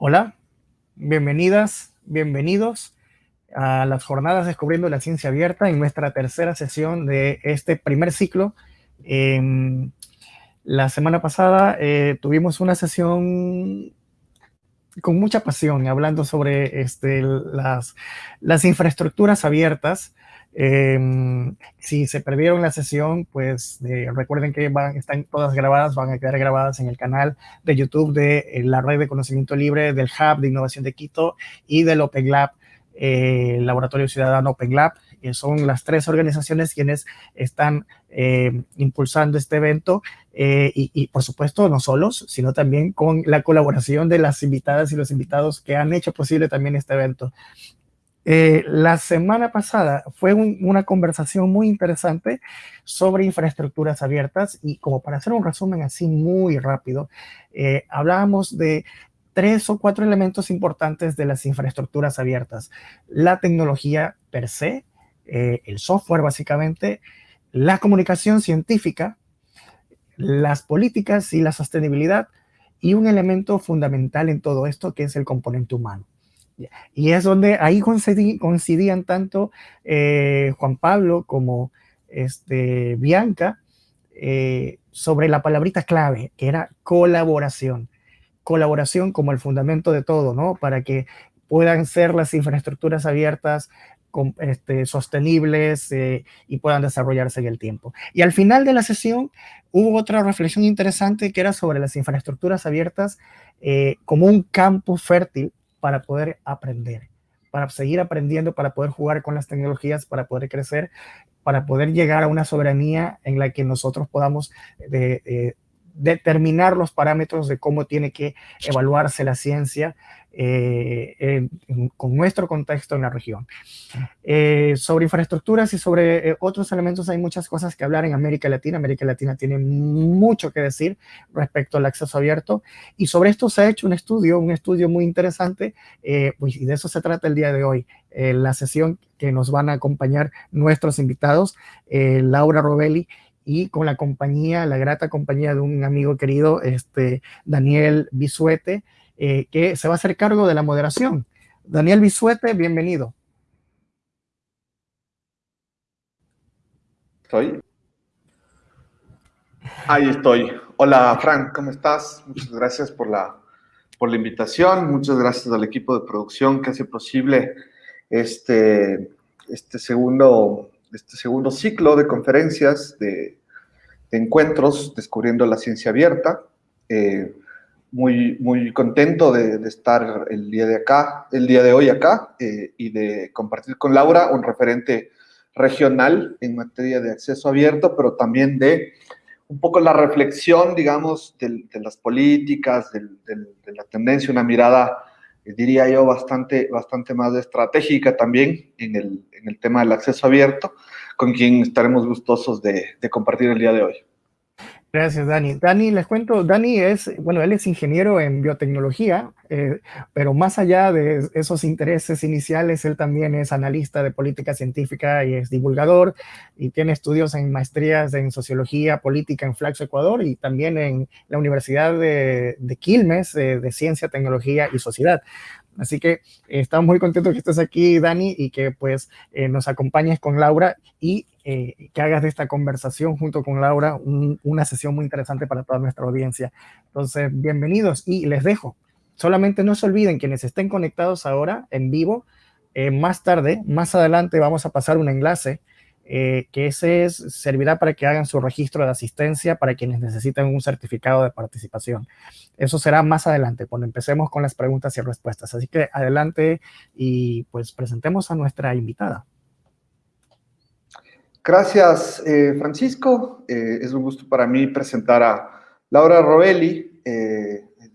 Hola, bienvenidas, bienvenidos a las jornadas Descubriendo la Ciencia Abierta en nuestra tercera sesión de este primer ciclo. la semana pasada eh, tuvimos una sesión con mucha pasión hablando sobre este, las infraestructuras abiertas Em, si se perdieron la sesión, pues recuerden que van, están todas grabadas, van a quedar grabadas en el canal de YouTube de eh, la Red de Conocimiento Libre, del Hub de Innovación de Quito y del Open Lab, eh, Laboratorio Ciudadano Open Lab. Que son las tres organizaciones quienes están eh, impulsando este evento y, y, por supuesto no solos, sino también con la colaboración de las invitadas y los invitados que han hecho posible también este evento. Eh, la semana pasada fue una conversación muy interesante sobre infraestructuras abiertas y como para hacer un resumen así muy rápido, eh, hablábamos de tres o cuatro elementos importantes de las infraestructuras abiertas. La tecnología per se, eh, el software básicamente, la comunicación científica, las políticas y la sostenibilidad y un elemento fundamental en todo esto que es el componente humano. Y es donde ahí coincidían tanto eh, Juan Pablo como este, Bianca eh, sobre la palabrita clave, que era colaboración. Colaboración como el fundamento de todo, ¿no? Para que puedan ser las infraestructuras abiertas, este, sostenibles eh, y puedan desarrollarse en el tiempo. Y al final de la sesión hubo otra reflexión interesante que era sobre las infraestructuras abiertas como un campo fértil para poder aprender, para seguir aprendiendo, para poder jugar con las tecnologías, para poder crecer, para poder llegar a una soberanía en la que nosotros podamos eh, eh, determinar los parámetros de cómo tiene que evaluarse la ciencia eh, con nuestro contexto en la región. Eh, sobre infraestructuras y sobre eh, otros elementos hay muchas cosas que hablar en América Latina. América Latina tiene mucho que decir respecto al acceso abierto y sobre esto se ha hecho un estudio, un estudio muy interesante pues, y de eso se trata el día de hoy. la sesión que nos van a acompañar nuestros invitados, Laura Robelli y con la compañía, la grata compañía de un amigo querido, este, Daniel Bisuete, eh, que se va a hacer cargo de la moderación. Daniel Bisuete, bienvenido. ¿Estoy? Ahí estoy. Hola, Frank, ¿cómo estás? Muchas gracias por la, por la invitación. Muchas gracias al equipo de producción que hace posible este, este, segundo, este segundo ciclo de conferencias, de, encuentros descubriendo la ciencia abierta. Eh, muy, muy contento de, estar el día de acá, el día de hoy acá eh, y de compartir con Laura un referente regional en materia de acceso abierto, pero también de un poco la reflexión, digamos, de, las políticas, de la tendencia, una mirada, diría yo, bastante, bastante más estratégica también en el, en el tema del acceso abierto, con quien estaremos gustosos de compartir el día de hoy. Gracias, Dani. Dani, les cuento, Dani es, bueno, él es ingeniero en biotecnología, eh, pero más allá de esos intereses iniciales, él también es analista de política científica y es divulgador y tiene estudios en maestrías en sociología política en Flaxo, Ecuador y también en la Universidad de, Quilmes eh, de Ciencia, Tecnología y Sociedad. Así que estamos muy contentos que estés aquí, Dani, y que pues eh, nos acompañes con Laura y eh, que hagas de esta conversación junto con Laura una sesión muy interesante para toda nuestra audiencia. Entonces, bienvenidos y les dejo. Solamente no se olviden quienes estén conectados ahora en vivo, eh, más tarde, más adelante vamos a pasar un enlace eh, que ese es, servirá para que hagan su registro de asistencia para quienes necesiten un certificado de participación. Eso será más adelante, cuando empecemos con las preguntas y respuestas. Así que adelante y pues presentemos a nuestra invitada. Gracias, eh, Francisco. Eh, es un gusto para mí presentar a Laura Robelli,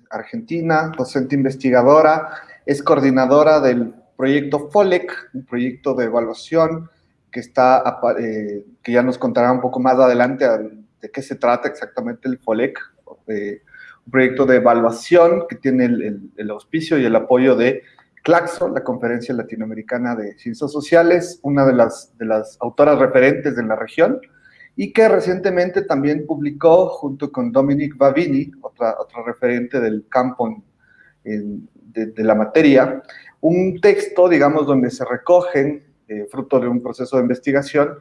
argentina, docente investigadora, es coordinadora del proyecto FOLEC, un proyecto de evaluación que, está, que ya nos contará un poco más adelante de qué se trata exactamente el FOLEC, un proyecto de evaluación que tiene el auspicio y el apoyo de Claxo, la Conferencia Latinoamericana de Ciencias Sociales, una de las, de las autoras referentes de la región, y que recientemente también publicó junto con Dominique Bavini, otra, otra referente del campo de, la materia, un texto, digamos, donde se recogen, eh, fruto de un proceso de investigación,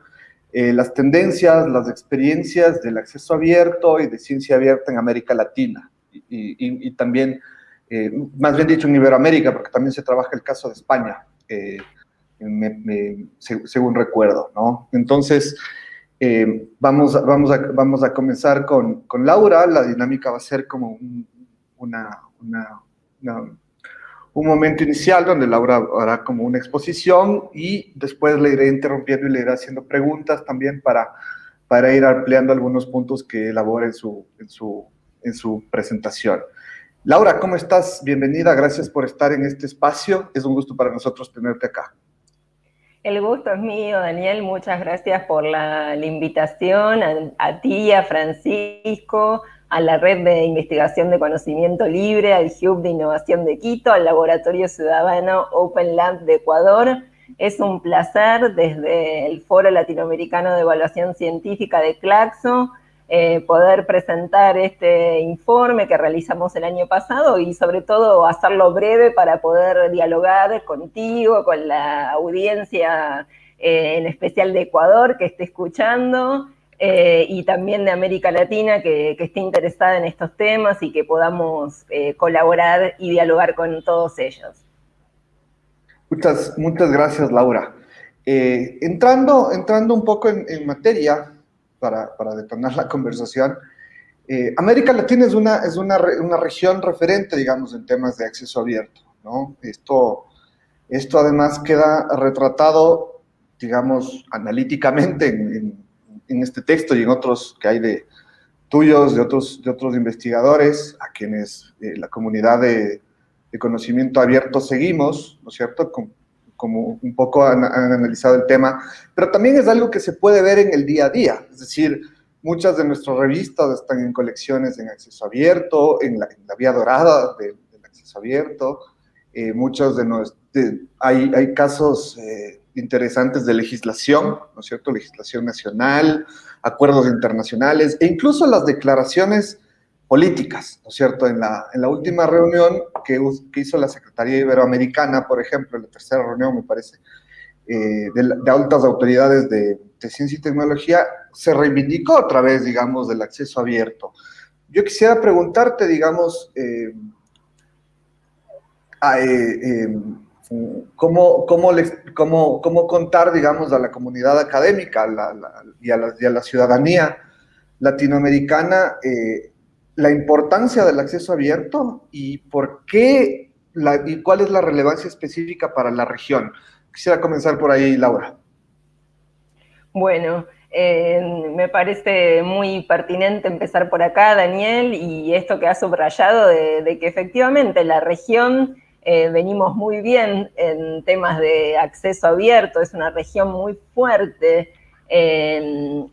eh, las tendencias, las experiencias del acceso abierto y de ciencia abierta en América Latina y, también, eh, más bien dicho, en Iberoamérica, porque también se trabaja el caso de España, según recuerdo, ¿no? Entonces, vamos, vamos, a, vamos a comenzar con, con, Laura, la dinámica va a ser como una, una un momento inicial donde Laura hará como una exposición y después le iré interrumpiendo y le iré haciendo preguntas también para, para ir ampliando algunos puntos que elabore en su, en su, en su presentación. Laura, ¿cómo estás? Bienvenida, gracias por estar en este espacio. Es un gusto para nosotros tenerte acá. El gusto es mío, Daniel. Muchas gracias por la, invitación a ti, a Francisco, a la Red de Investigación de Conocimiento Libre, al Hub de Innovación de Quito, al Laboratorio Ciudadano Open Lab de Ecuador. Es un placer desde el Foro Latinoamericano de Evaluación Científica de Claxo eh, poder presentar este informe que realizamos el año pasado y sobre todo hacerlo breve para poder dialogar contigo, con la audiencia eh, en especial de Ecuador que esté escuchando eh, y también de América Latina que, esté interesada en estos temas y que podamos eh, colaborar y dialogar con todos ellos. Muchas, muchas gracias, Laura. Eh, entrando, entrando un poco en, materia, para, para, detonar la conversación, América Latina es, una, es una, una, región referente, digamos, en temas de acceso abierto, ¿no? Esto, esto además queda retratado, digamos, analíticamente en en este texto y en otros que hay de tuyos, de otros, de otros investigadores, a quienes eh, la comunidad de, conocimiento abierto seguimos, ¿no es cierto?, como, un poco han, analizado el tema, pero también es algo que se puede ver en el día a día, es decir, muchas de nuestras revistas están en colecciones en acceso abierto, en la, vía dorada del acceso abierto, eh, muchos de, nuestros, hay, hay casos... Eh, interesantes de legislación, ¿no es cierto? Legislación nacional, acuerdos internacionales e incluso las declaraciones políticas, ¿no es cierto? En la, en la última reunión que, hizo la Secretaría Iberoamericana, por ejemplo, en la tercera reunión, me parece, eh, de, altas autoridades de, ciencia y tecnología, se reivindicó otra vez, digamos, del acceso abierto. Yo quisiera preguntarte, digamos, eh, eh, cómo, cómo, les, cómo, cómo, contar, digamos, a la comunidad académica y, a la, ciudadanía latinoamericana eh, la importancia del acceso abierto y por qué y cuál es la relevancia específica para la región. Quisiera comenzar por ahí, Laura. Bueno, eh, me parece muy pertinente empezar por acá, Daniel, y esto que ha subrayado de que efectivamente la región eh, venimos muy bien en temas de acceso abierto, es una región muy fuerte en,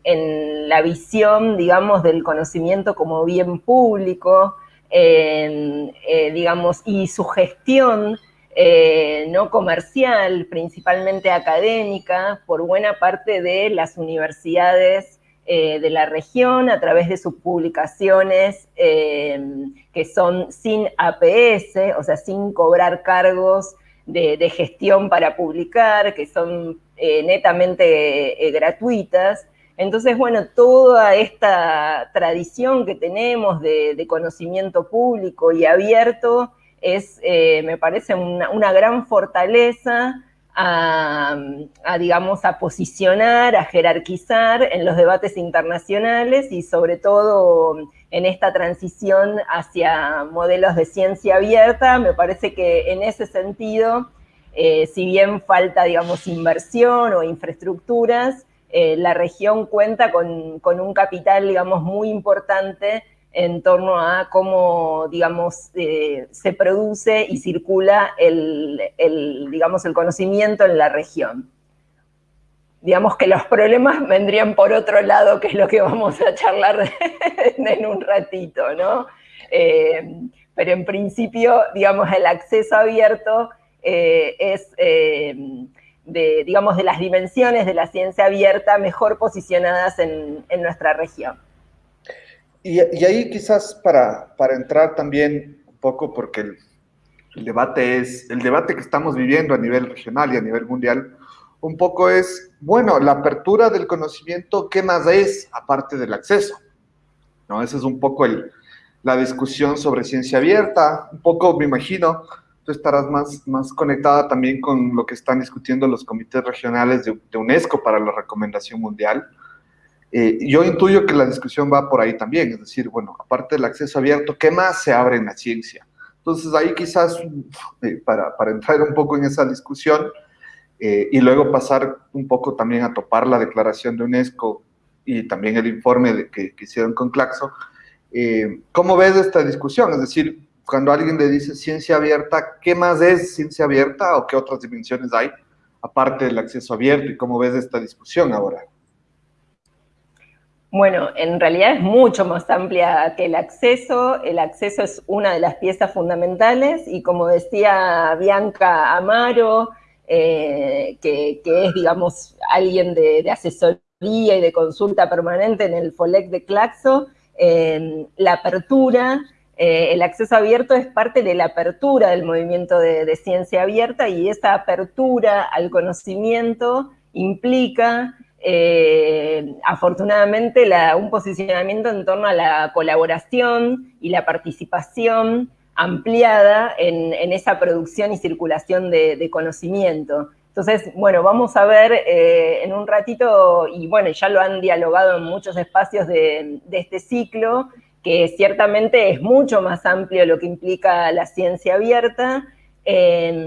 la visión, digamos, del conocimiento como bien público, eh, digamos, y su gestión eh, no comercial, principalmente académica, por buena parte de las universidades eh, de la región a través de sus publicaciones eh, que son sin APS, o sea, sin cobrar cargos de, gestión para publicar, que son eh, netamente gratuitas. Entonces, bueno, toda esta tradición que tenemos de, conocimiento público y abierto es, me parece, una gran fortaleza a, digamos, a posicionar, a jerarquizar en los debates internacionales y sobre todo en esta transición hacia modelos de ciencia abierta, me parece que en ese sentido, eh, si bien falta, digamos, inversión o infraestructuras, eh, la región cuenta con, con, un capital, digamos, muy importante en torno a cómo, digamos, eh, se produce y circula el, digamos, el conocimiento en la región. Digamos que los problemas vendrían por otro lado, que es lo que vamos a charlar en un ratito, ¿no? Eh, pero en principio, digamos, el acceso abierto eh, es, de, digamos, de las dimensiones de la ciencia abierta mejor posicionadas en nuestra región. Y, ahí quizás para, para, entrar también un poco, porque el debate es, el debate que estamos viviendo a nivel regional y a nivel mundial, un poco es, bueno, la apertura del conocimiento, ¿qué más es aparte del acceso? ¿No? Esa es un poco el, la discusión sobre ciencia abierta, un poco, me imagino, tú estarás más, más conectada también con lo que están discutiendo los comités regionales de, de UNESCO para la recomendación mundial. Eh, yo intuyo que la discusión va por ahí también, es decir, bueno, aparte del acceso abierto, ¿qué más se abre en la ciencia? Entonces ahí quizás, eh, para, entrar un poco en esa discusión eh, y luego pasar un poco también a topar la declaración de UNESCO y también el informe que, hicieron con Claxo, ¿cómo ves esta discusión? Es decir, cuando alguien le dice ciencia abierta, ¿qué más es ciencia abierta o qué otras dimensiones hay aparte del acceso abierto y cómo ves esta discusión ahora? Bueno, en realidad es mucho más amplia que el acceso. El acceso es una de las piezas fundamentales y como decía Bianca Amaro, eh, que, es, digamos, alguien de, asesoría y de consulta permanente en el FOLEC de Claxo, la apertura, eh, el acceso abierto es parte de la apertura del movimiento de, de ciencia abierta y esa apertura al conocimiento implica eh, afortunadamente un posicionamiento en torno a la colaboración y la participación ampliada en, esa producción y circulación de, conocimiento. Entonces, bueno, vamos a ver eh, en un ratito, y bueno, ya lo han dialogado en muchos espacios de este ciclo, que ciertamente es mucho más amplio lo que implica la ciencia abierta,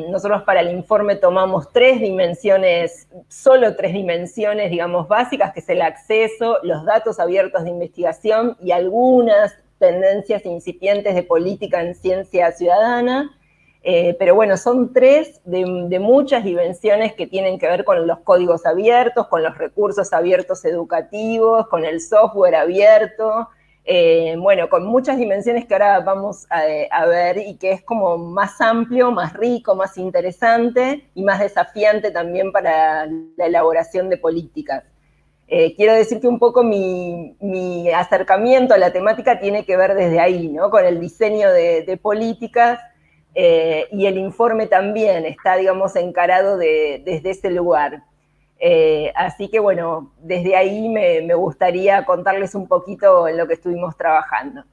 nosotros para el informe tomamos tres dimensiones, solo tres dimensiones, digamos, básicas, que es el acceso, los datos abiertos de investigación y algunas tendencias incipientes de política en ciencia ciudadana. Eh, pero bueno, son tres de, de, muchas dimensiones que tienen que ver con los códigos abiertos, con los recursos abiertos educativos, con el software abierto, eh, bueno, con muchas dimensiones que ahora vamos a, ver y que es como más amplio, más rico, más interesante y más desafiante también para la elaboración de políticas. Eh, quiero decir que un poco mi, acercamiento a la temática tiene que ver desde ahí, ¿no? Con el diseño de, políticas eh, y el informe también está, digamos, encarado desde ese lugar. Eh, así que bueno, desde ahí me, gustaría contarles un poquito en lo que estuvimos trabajando.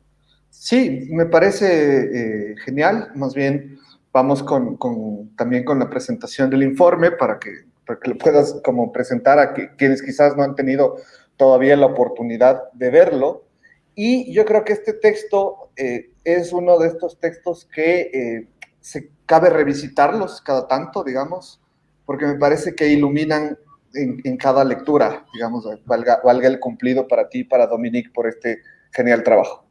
Sí, me parece eh, genial. Más bien, vamos con, también con la presentación del informe para que, lo puedas como presentar a quienes quizás no han tenido todavía la oportunidad de verlo. Y yo creo que este texto eh, es uno de estos textos que se cabe revisitarlos cada tanto, digamos, porque me parece que iluminan en, cada lectura, digamos, valga, valga el cumplido para ti y para Dominique por este genial trabajo.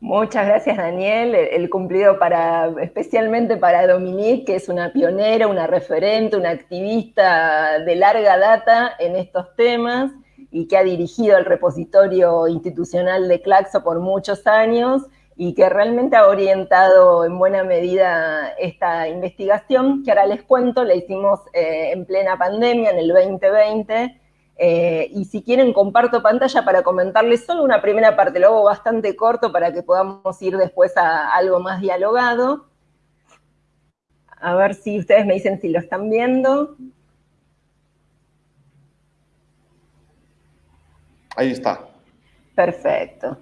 Muchas gracias, Daniel. El cumplido para, especialmente para Dominique, que es una pionera, una referente, una activista de larga data en estos temas y que ha dirigido el repositorio institucional de Claxo por muchos años y que realmente ha orientado en buena medida esta investigación, que ahora les cuento, la hicimos eh, en plena pandemia, en el 2020, eh, y si quieren comparto pantalla para comentarles solo una primera parte, lo hago bastante corto para que podamos ir después a algo más dialogado. A ver si ustedes me dicen si lo están viendo. Ahí está. Perfecto.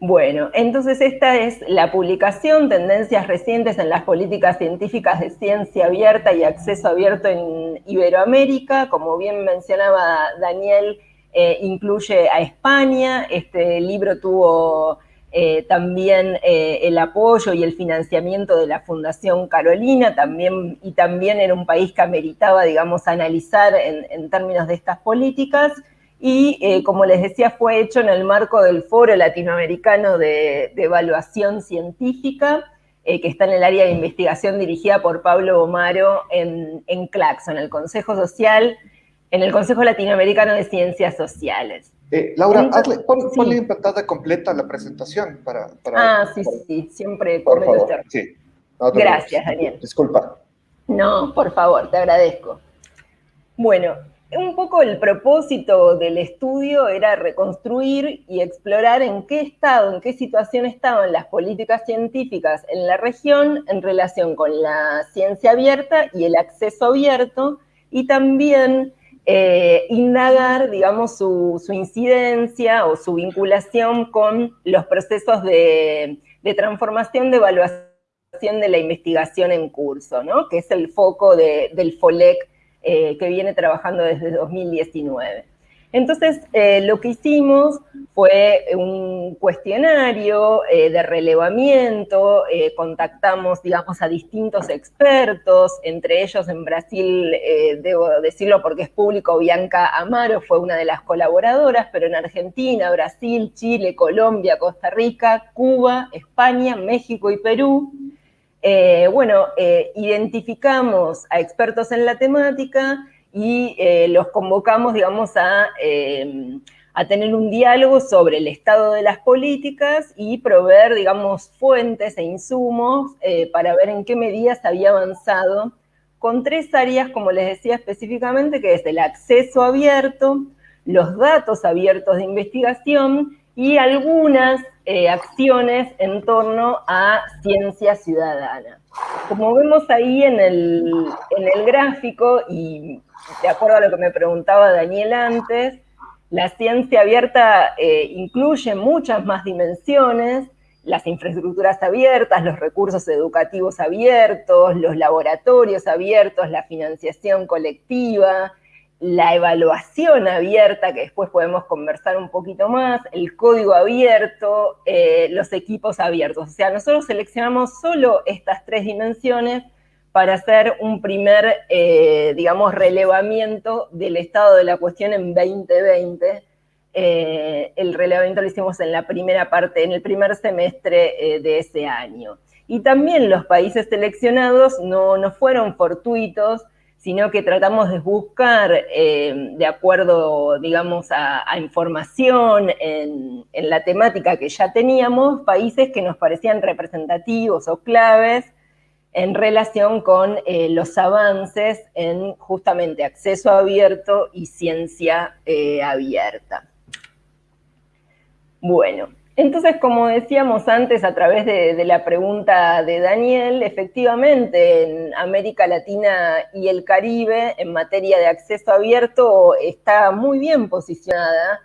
Bueno, entonces esta es la publicación, Tendencias recientes en las políticas científicas de ciencia abierta y acceso abierto en Iberoamérica. Como bien mencionaba Daniel, eh, incluye a España. Este libro tuvo eh, también eh, el apoyo y el financiamiento de la Fundación Carolina, también, y también era un país que ameritaba, digamos, analizar en términos de estas políticas y eh, como les decía, fue hecho en el marco del Foro Latinoamericano de, Evaluación Científica, eh, que está en el área de investigación dirigida por Pablo Omaro en, en CLACSO, en el Consejo Social, en el Consejo Latinoamericano de Ciencias Sociales. Eh, Laura, ponle en pantalla completa la presentación para... ah, sí, sí, siempre por favor, sí. Gracias, Daniel. Disculpa. No, por favor, te agradezco. Bueno, un poco el propósito del estudio era reconstruir y explorar en qué estado, en qué situación estaban las políticas científicas en la región en relación con la ciencia abierta y el acceso abierto, y también eh, indagar, digamos, su, incidencia o su vinculación con los procesos de, transformación de evaluación de la investigación en curso, ¿no? que es el foco del FOLEC eh, que viene trabajando desde 2019. Entonces, eh, lo que hicimos fue un cuestionario eh, de relevamiento, contactamos, digamos, a distintos expertos, entre ellos en Brasil, debo decirlo porque es público, Bianca Amaro fue una de las colaboradoras, pero en Argentina, Brasil, Chile, Colombia, Costa Rica, Cuba, España, México y Perú, eh, bueno, eh, identificamos a expertos en la temática y eh, los convocamos, digamos, a, a, tener un diálogo sobre el estado de las políticas y proveer, digamos, fuentes e insumos para ver en qué medidas había avanzado con tres áreas, como les decía específicamente, que es el acceso abierto, los datos abiertos de investigación y algunas eh, acciones en torno a ciencia ciudadana. Como vemos ahí en el, en el gráfico, y de acuerdo a lo que me preguntaba Daniel antes, la ciencia abierta eh, incluye muchas más dimensiones, las infraestructuras abiertas, los recursos educativos abiertos, los laboratorios abiertos, la financiación colectiva, la evaluación abierta, que después podemos conversar un poquito más, el código abierto, eh, los equipos abiertos. O sea, nosotros seleccionamos solo estas tres dimensiones para hacer un primer, eh, digamos, relevamiento del estado de la cuestión en 2020. Eh, el relevamiento lo hicimos en la primera parte, en el primer semestre de ese año. Y también los países seleccionados no, no fueron fortuitos, sino que tratamos de buscar, eh, de acuerdo, digamos, a, información en, la temática que ya teníamos, países que nos parecían representativos o claves en relación con eh, los avances en justamente acceso abierto y ciencia eh, abierta. Bueno, entonces, como decíamos antes a través de, la pregunta de Daniel, efectivamente en América Latina y el Caribe, en materia de acceso abierto, está muy bien posicionada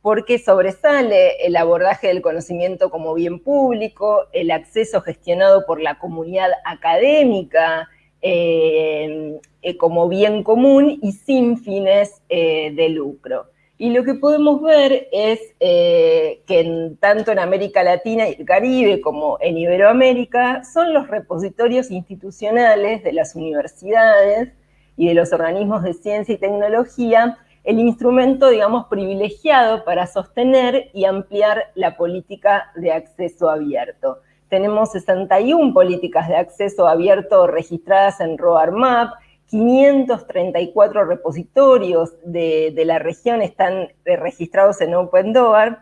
porque sobresale el abordaje del conocimiento como bien público, el acceso gestionado por la comunidad académica eh, eh, como bien común y sin fines eh, de lucro. Y lo que podemos ver es eh, que tanto en América Latina y el Caribe como en Iberoamérica son los repositorios institucionales de las universidades y de los organismos de ciencia y tecnología el instrumento, digamos, privilegiado para sostener y ampliar la política de acceso abierto. Tenemos 61 políticas de acceso abierto registradas en RoarMap, 534 repositorios de, la región están eh, registrados en OpenDoor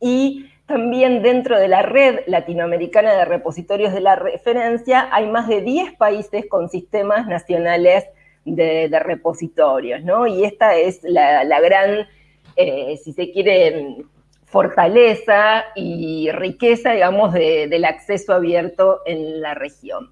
y también dentro de la red latinoamericana de repositorios de la referencia hay más de 10 países con sistemas nacionales de, repositorios, ¿no? Y esta es la, gran, eh, si se quiere, fortaleza y riqueza, digamos, del acceso abierto en la región.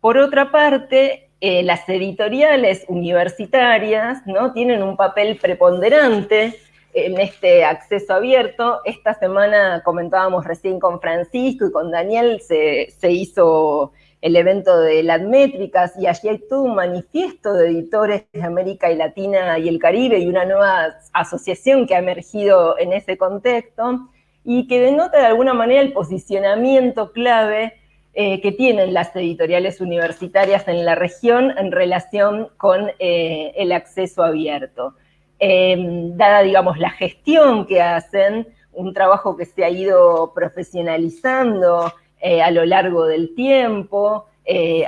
Por otra parte, eh, las editoriales universitarias ¿no? tienen un papel preponderante en este acceso abierto. Esta semana comentábamos recién con Francisco y con Daniel, se, hizo el evento de las métricas y allí hay todo un manifiesto de editores de América y Latina y el Caribe y una nueva asociación que ha emergido en ese contexto y que denota de alguna manera el posicionamiento clave eh, que tienen las editoriales universitarias en la región en relación con eh, el acceso abierto. Em, dada, digamos, la gestión que hacen, un trabajo que se ha ido profesionalizando eh, a lo largo del tiempo,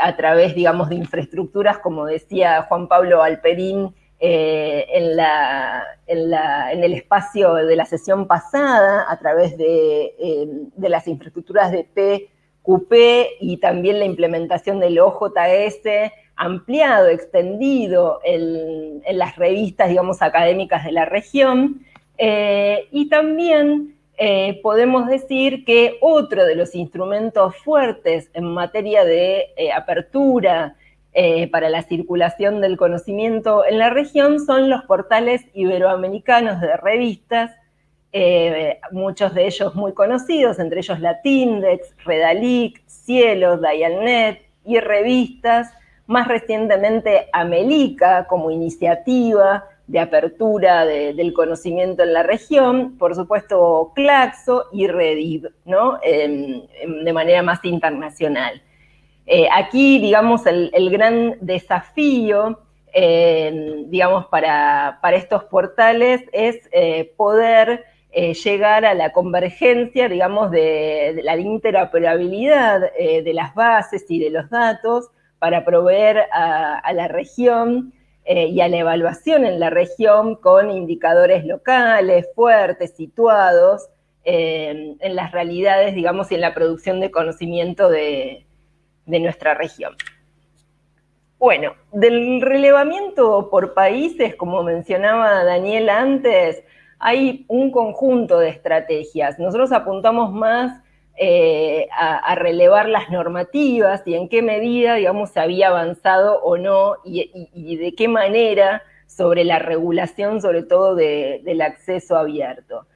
a través, digamos, de infraestructuras, como decía Juan Pablo Alperín, en, el espacio de la sesión pasada, a través de, de las infraestructuras de P CUPE y también la implementación del OJS ampliado, extendido en, las revistas, digamos, académicas de la región. Eh, y también eh, podemos decir que otro de los instrumentos fuertes en materia de eh, apertura para la circulación del conocimiento en la región son los portales iberoamericanos de revistas, muchos de ellos muy conocidos, entre ellos Latindex, Redalic, Cielo, Dialnet y revistas, más recientemente Amelica como iniciativa de apertura del conocimiento en la región, por supuesto Claxo y Rediv, ¿no? de manera más internacional. Eh, aquí, digamos, el, gran desafío, digamos, para, estos portales es eh, poder eh, llegar a la convergencia, digamos, de la interoperabilidad de las bases y de los datos, para proveer a, la región eh, y a la evaluación en la región con indicadores locales, fuertes, situados, eh, en las realidades, digamos, y en la producción de conocimiento de, de nuestra región. Bueno, del relevamiento por países, como mencionaba Daniel antes, hay un conjunto de estrategias. Nosotros apuntamos más eh, a, relevar las normativas y en qué medida, digamos, se había avanzado o no y, de qué manera sobre la regulación, sobre todo del acceso abierto.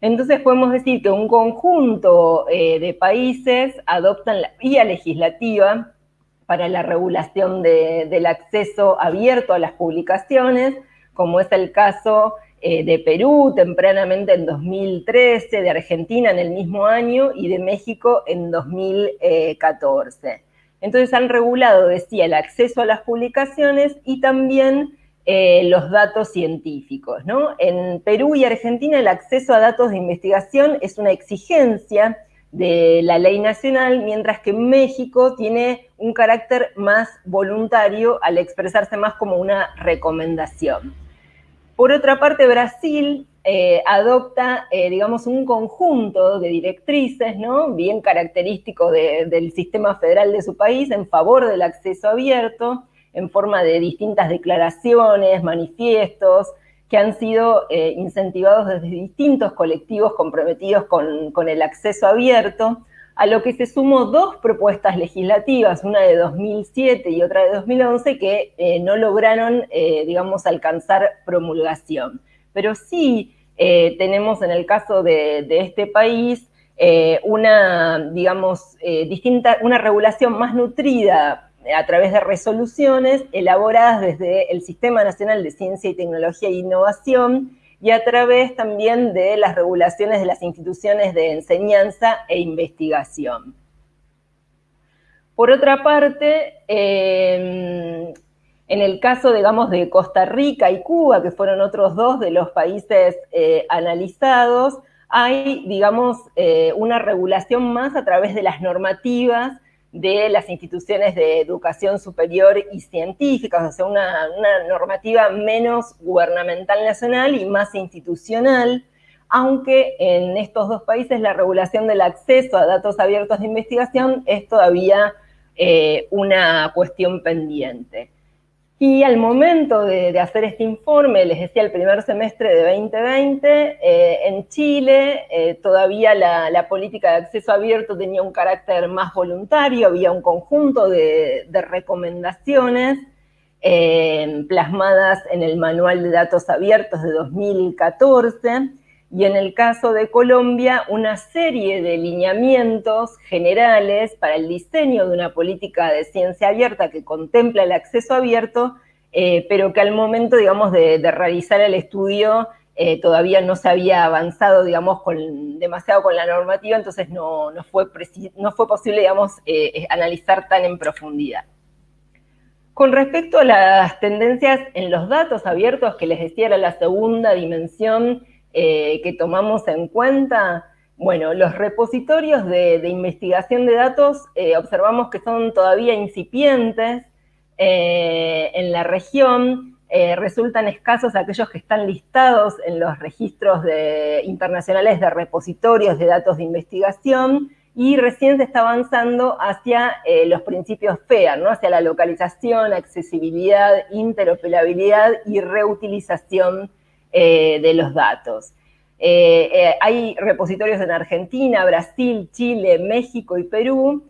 Entonces podemos decir que un conjunto eh, de países adoptan la vía legislativa para la regulación del acceso abierto a las publicaciones, como es el caso eh, de Perú tempranamente en 2013, de Argentina en el mismo año y de México en 2014. Entonces han regulado, decía, el acceso a las publicaciones y también eh, los datos científicos. ¿no? En Perú y Argentina el acceso a datos de investigación es una exigencia de la ley nacional, mientras que México tiene un carácter más voluntario al expresarse más como una recomendación. Por otra parte, Brasil eh, adopta, eh, digamos, un conjunto de directrices, ¿no? Bien característico del sistema federal de su país en favor del acceso abierto, en forma de distintas declaraciones, manifiestos, que han sido eh, incentivados desde distintos colectivos comprometidos con, con el acceso abierto, a lo que se sumó dos propuestas legislativas, una de 2007 y otra de 2011, que eh, no lograron, eh, digamos, alcanzar promulgación. Pero sí eh, tenemos en el caso de, este país una, digamos, distinta, una regulación más nutrida a través de resoluciones elaboradas desde el Sistema Nacional de Ciencia y Tecnología e Innovación, y a través también de las regulaciones de las instituciones de enseñanza e investigación. Por otra parte, em, en el caso, digamos, de Costa Rica y Cuba, que fueron otros dos de los países eh, analizados, hay, digamos, eh, una regulación más a través de las normativas de las instituciones de educación superior y científicas, o sea, una, normativa menos gubernamental nacional y más institucional, aunque en estos dos países la regulación del acceso a datos abiertos de investigación es todavía eh, una cuestión pendiente. Y al momento de, hacer este informe, les decía el primer semestre de 2020, eh, en Chile eh, todavía la, política de acceso abierto tenía un carácter más voluntario, había un conjunto de, recomendaciones eh, plasmadas en el Manual de Datos Abiertos de 2014, y en el caso de Colombia, una serie de lineamientos generales para el diseño de una política de ciencia abierta que contempla el acceso abierto, eh, pero que al momento, digamos, de, realizar el estudio eh, todavía no se había avanzado, digamos, con, demasiado con la normativa, entonces no, fue, no fue posible, digamos, eh, analizar tan en profundidad. Con respecto a las tendencias en los datos abiertos, que les decía era la segunda dimensión eh, que tomamos en cuenta, bueno, los repositorios de, investigación de datos eh, observamos que son todavía incipientes eh, en la región, resultan escasos aquellos que están listados en los registros internacionales de repositorios de datos de investigación y recién se está avanzando hacia eh, los principios FEAR, ¿no? hacia la localización, accesibilidad, interoperabilidad y reutilización eh, de los datos. Eh, hay repositorios en Argentina, Brasil, Chile, México y Perú,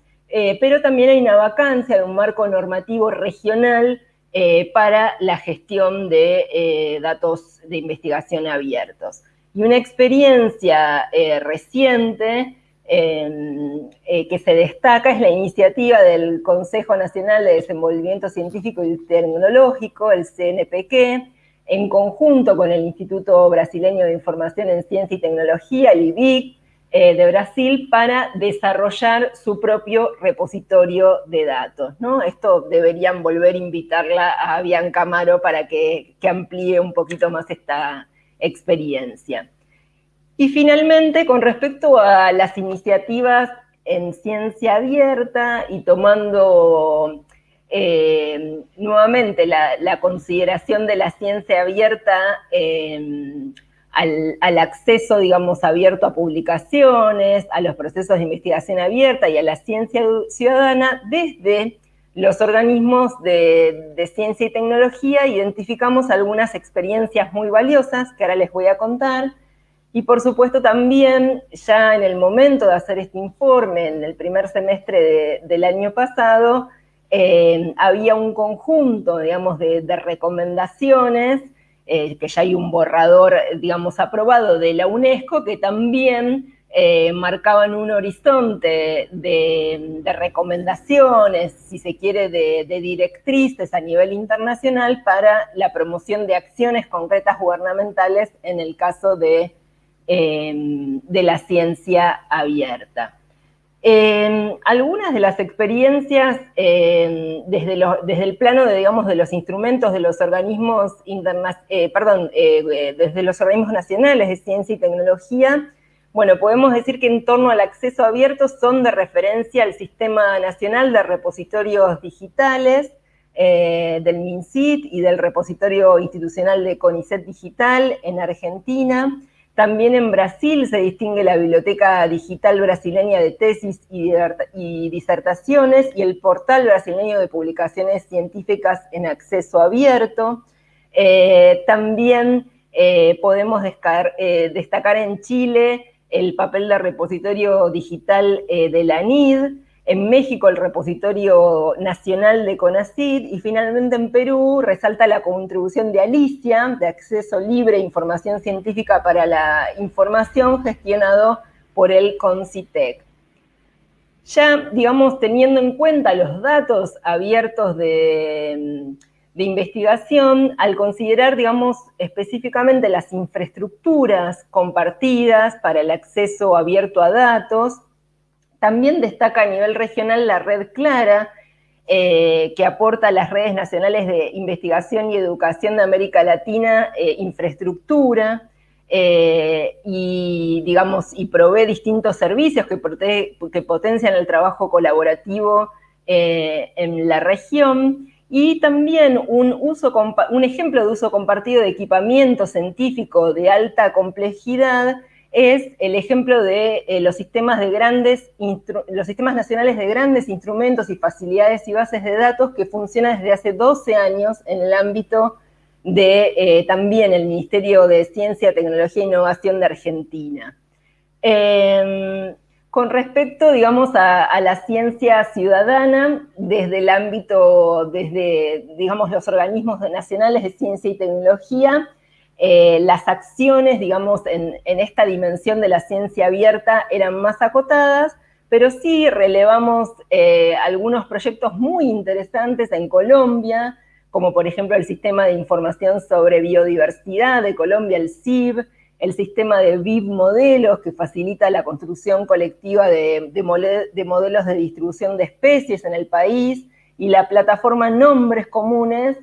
pero también hay una vacancia de un marco normativo regional para la gestión de datos de investigación abiertos. Y una experiencia reciente eh, que se destaca es la iniciativa del Consejo Nacional de Desenvolvimiento Científico y Tecnológico, el CNPq, en conjunto con el Instituto Brasileño de Información en Ciencia y Tecnología, el IBIC, eh, de Brasil, para desarrollar su propio repositorio de datos. ¿no? Esto deberían volver a invitarla a Bianca Amaro para que amplíe un poquito más esta experiencia. Y finalmente, con respecto a las iniciativas en ciencia abierta y tomando eh, nuevamente la, consideración de la ciencia abierta em, al, acceso, digamos, abierto a publicaciones, a los procesos de investigación abierta y a la ciencia ciudadana, desde los organismos de ciencia y tecnología identificamos algunas experiencias muy valiosas que ahora les voy a contar, y por supuesto también ya en el momento de hacer este informe, en el primer semestre del año pasado, eh, había un conjunto, digamos, de, recomendaciones, eh, que ya hay un borrador, digamos, aprobado de la UNESCO, que también eh, marcaban un horizonte de, recomendaciones, si se quiere, de, directrices a nivel internacional para la promoción de acciones concretas gubernamentales en el caso de la ciencia abierta. Em, algunas de las experiencias em, desde, el plano de, los instrumentos de los organismos eh, perdón, eh, eh, desde los organismos nacionales de ciencia y tecnología, bueno, podemos decir que en torno al acceso abierto son de referencia al Sistema Nacional de Repositorios Digitales, del MINCIT y del Repositorio Institucional de CONICET Digital en Argentina, también en Brasil se distingue la Biblioteca Digital Brasileña de Tesis y Disertaciones y el Portal Brasileño de Publicaciones Científicas en Acceso Abierto. Eh, también eh, podemos eh, destacar en Chile el papel de repositorio digital de la NID, en México el repositorio nacional de CONACYT y finalmente en Perú resalta la contribución de Alicia, de acceso libre a información científica para la información gestionado por el CONCITEC. Ya, digamos, teniendo en cuenta los datos abiertos de, de investigación, al considerar, digamos, específicamente las infraestructuras compartidas para el acceso abierto a datos, también destaca a nivel regional la red Clara, eh, que aporta a las redes nacionales de investigación y educación de América Latina eh, infraestructura eh, y, digamos, y provee distintos servicios que, que potencian el trabajo colaborativo en la región. Y también un, uso, un ejemplo de uso compartido de equipamiento científico de alta complejidad es el ejemplo de eh, los sistemas de grandes, los sistemas nacionales de grandes instrumentos y facilidades y bases de datos que funcionan desde hace 12 años en el ámbito de eh, también el Ministerio de Ciencia, Tecnología e Innovación de Argentina. Em, con respecto, digamos, a, a, la ciencia ciudadana, desde el ámbito, desde, digamos, los organismos nacionales de ciencia y tecnología, eh, las acciones, digamos, en, esta dimensión de la ciencia abierta eran más acotadas, pero sí relevamos eh, algunos proyectos muy interesantes en Colombia, como por ejemplo el Sistema de Información sobre Biodiversidad de Colombia, el CIB, el sistema de BIB modelos, que facilita la construcción colectiva de modelos de distribución de especies en el país, y la plataforma Nombres Comunes,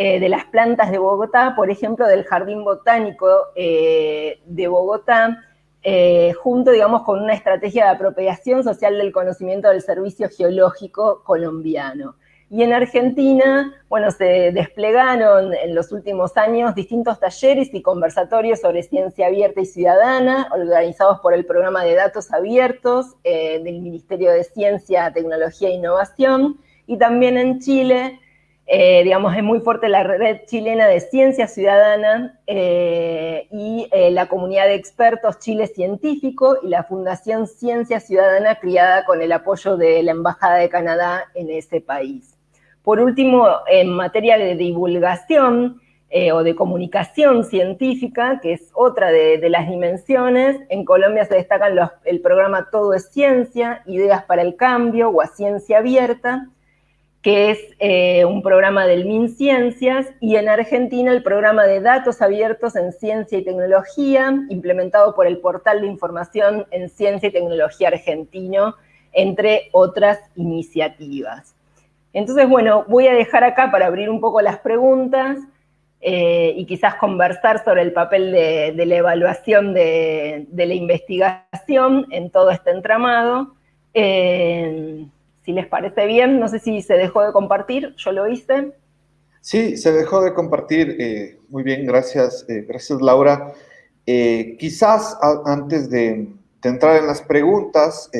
eh, de las plantas de Bogotá, por ejemplo, del Jardín Botánico eh, de Bogotá, eh, junto, digamos, con una estrategia de apropiación social del conocimiento del servicio geológico colombiano. Y en Argentina, bueno, se desplegaron en los últimos años distintos talleres y conversatorios sobre ciencia abierta y ciudadana, organizados por el programa de datos abiertos del Ministerio de Ciencia, Tecnología e Innovación, y también en Chile, eh, digamos, es muy fuerte la red chilena de ciencia ciudadana eh, y la comunidad de expertos Chile Científico y la Fundación Ciencia Ciudadana criada con el apoyo de la Embajada de Canadá en ese país. Por último, en materia de divulgación eh, o de comunicación científica, que es otra de, las dimensiones, en Colombia se destacan el programa Todo es Ciencia, Ideas para el Cambio o a Ciencia Abierta, que es eh, un programa del MinCiencias, y en Argentina el programa de datos abiertos en ciencia y tecnología, implementado por el portal de información en ciencia y tecnología argentino, entre otras iniciativas. Entonces, bueno, voy a dejar acá para abrir un poco las preguntas eh, y quizás conversar sobre el papel de, la evaluación de, la investigación en todo este entramado. Eh, si les parece bien, no sé si se dejó de compartir, yo lo hice. Sí, se dejó de compartir. Eh, muy bien, gracias, gracias Laura. quizás antes de, de, entrar en las preguntas,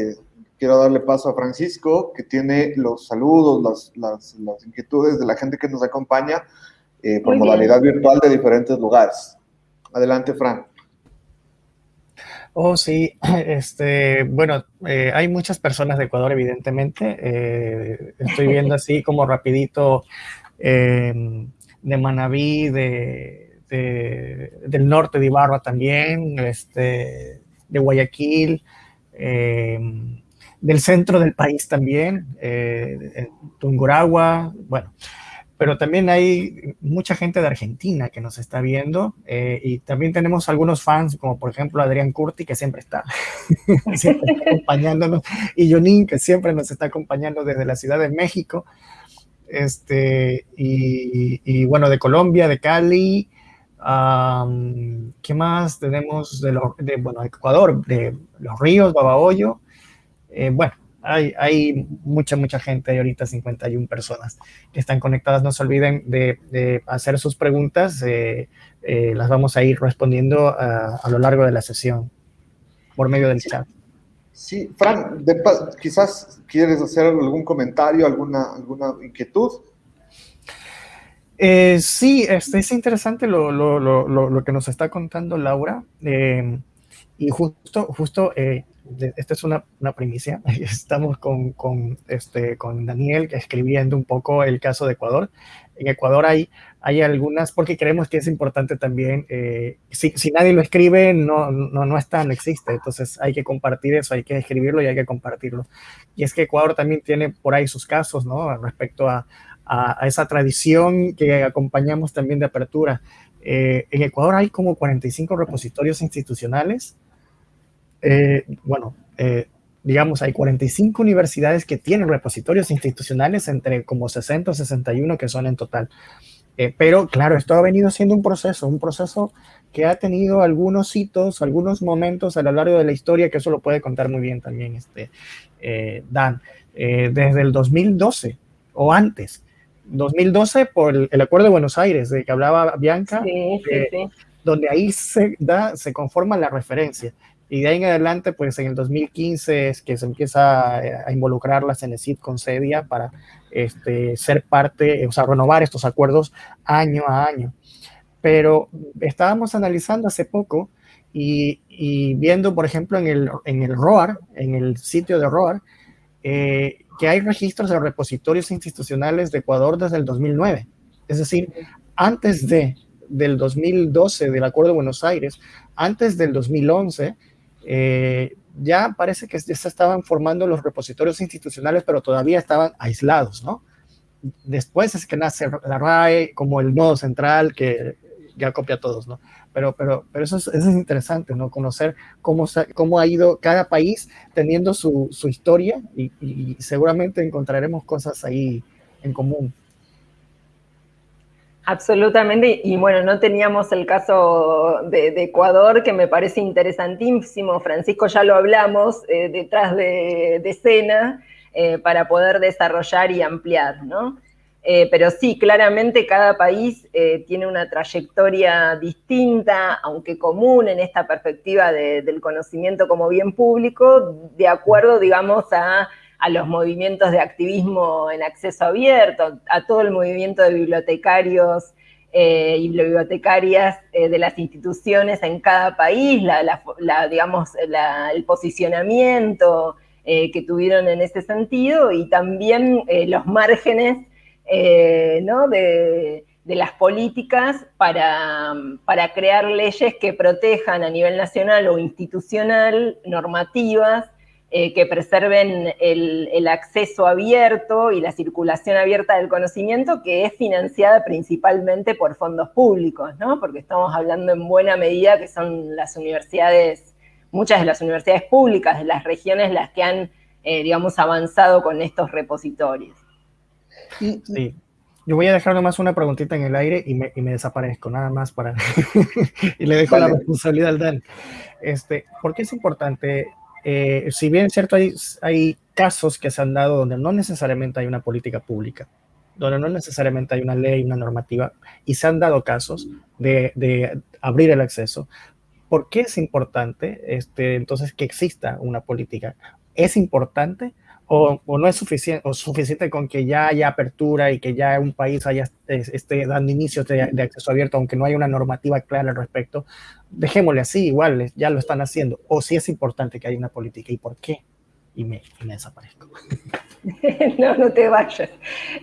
quiero darle paso a Francisco, que tiene los saludos, las, inquietudes de la gente que nos acompaña eh, por modalidad virtual de diferentes lugares. Adelante, Fran. Oh, sí, este, bueno, eh, hay muchas personas de Ecuador, evidentemente. Eh, estoy viendo así como rapidito de Manabí, de, del norte de Ibarra también, este, de Guayaquil, del centro del país también, eh, Tunguragua, bueno, pero también hay mucha gente de Argentina que nos está viendo eh, y también tenemos algunos fans, como por ejemplo Adrián Curti, que siempre está, siempre acompañándonos, y Jonin, que siempre nos está acompañando desde la Ciudad de México, este, y, bueno, de Colombia, de Cali, ¿qué más tenemos de, de, bueno, Ecuador, de Los Ríos, Babahoyo, eh, bueno, hay, hay, mucha, mucha gente, hay ahorita 51 personas que están conectadas. No se olviden de, hacer sus preguntas, eh, eh, las vamos a ir respondiendo a, lo largo de la sesión por medio del chat. Sí, Fran, quizás quieres hacer algún comentario, alguna, alguna inquietud. sí, este, es interesante lo, lo, lo, lo, que nos está contando Laura. y justo, justo esta es una, una, primicia, estamos con, con, este, con Daniel escribiendo un poco el caso de Ecuador. En Ecuador hay, hay algunas, porque creemos que es importante también, eh, si, si, nadie lo escribe, no, no, no está, no existe, entonces hay que compartir eso, hay que escribirlo y hay que compartirlo. Y es que Ecuador también tiene por ahí sus casos, ¿no? Respecto a, a, esa tradición que acompañamos también de apertura. Eh, en Ecuador hay como 45 repositorios institucionales eh, bueno, eh, digamos, hay 45 universidades que tienen repositorios institucionales entre como 60 o 61 que son en total. Eh, pero claro, esto ha venido siendo un proceso, un proceso que ha tenido algunos hitos, algunos momentos a lo largo de la historia, que eso lo puede contar muy bien también este, Dan, desde el 2012 o antes. 2012 por el, Acuerdo de Buenos Aires, de que hablaba Bianca, donde ahí se, da, se conforma la referencia. Y de ahí en adelante, pues en el 2015 es que se empieza a involucrar la CENESID con CEDIA para este, ser parte, o sea, renovar estos acuerdos año a año. Pero estábamos analizando hace poco y, y viendo, por ejemplo, en el, en el ROAR, en el sitio de ROAR, eh, que hay registros de repositorios institucionales de Ecuador desde el 2009. Es decir, antes de, del 2012 del Acuerdo de Buenos Aires, antes del 2011, eh, ya parece que ya se estaban formando los repositorios institucionales, pero todavía estaban aislados, ¿no? Después es que nace la RAE como el nodo central que ya copia a todos, ¿no? Pero, pero, pero eso, es, interesante, ¿no? Conocer cómo, cómo ha ido cada país teniendo su, su historia y seguramente encontraremos cosas ahí en común. Absolutamente, y bueno, no teníamos el caso de, Ecuador, que me parece interesantísimo, Francisco ya lo hablamos, eh, detrás de, escena, eh, para poder desarrollar y ampliar, ¿no? Eh, pero sí, claramente cada país tiene una trayectoria distinta, aunque común en esta perspectiva del conocimiento como bien público, de acuerdo, digamos, a, los movimientos de activismo en acceso abierto, a todo el movimiento de bibliotecarios eh, y bibliotecarias de las instituciones en cada país, digamos, el posicionamiento que tuvieron en ese sentido y también los márgenes eh, de, las políticas para, crear leyes que protejan a nivel nacional o institucional normativas eh, que preserven el, acceso abierto y la circulación abierta del conocimiento, que es financiada principalmente por fondos públicos, ¿no? porque estamos hablando en buena medida que son las universidades, muchas de las universidades públicas de las regiones las que han, eh, digamos, avanzado con estos repositorios. Sí. Yo voy a dejar nomás una preguntita en el aire y me, y me desaparezco, nada más para... y le dejo la responsabilidad al Dan. Este, ¿Por qué es importante? Eh, si bien es cierto, hay, casos que se han dado donde no necesariamente hay una política pública, donde no necesariamente hay una ley, una normativa, y se han dado casos de, de abrir el acceso. ¿Por qué es importante este, entonces que exista una política? Es importante o, no es suficiente, o suficiente con que ya haya apertura y que ya un país haya esté dando inicio de, acceso abierto, aunque no haya una normativa clara al respecto, dejémosle así, igual, ya lo están haciendo. O si es importante que haya una política, ¿y por qué? Y me, desaparezco. no, no te vayas.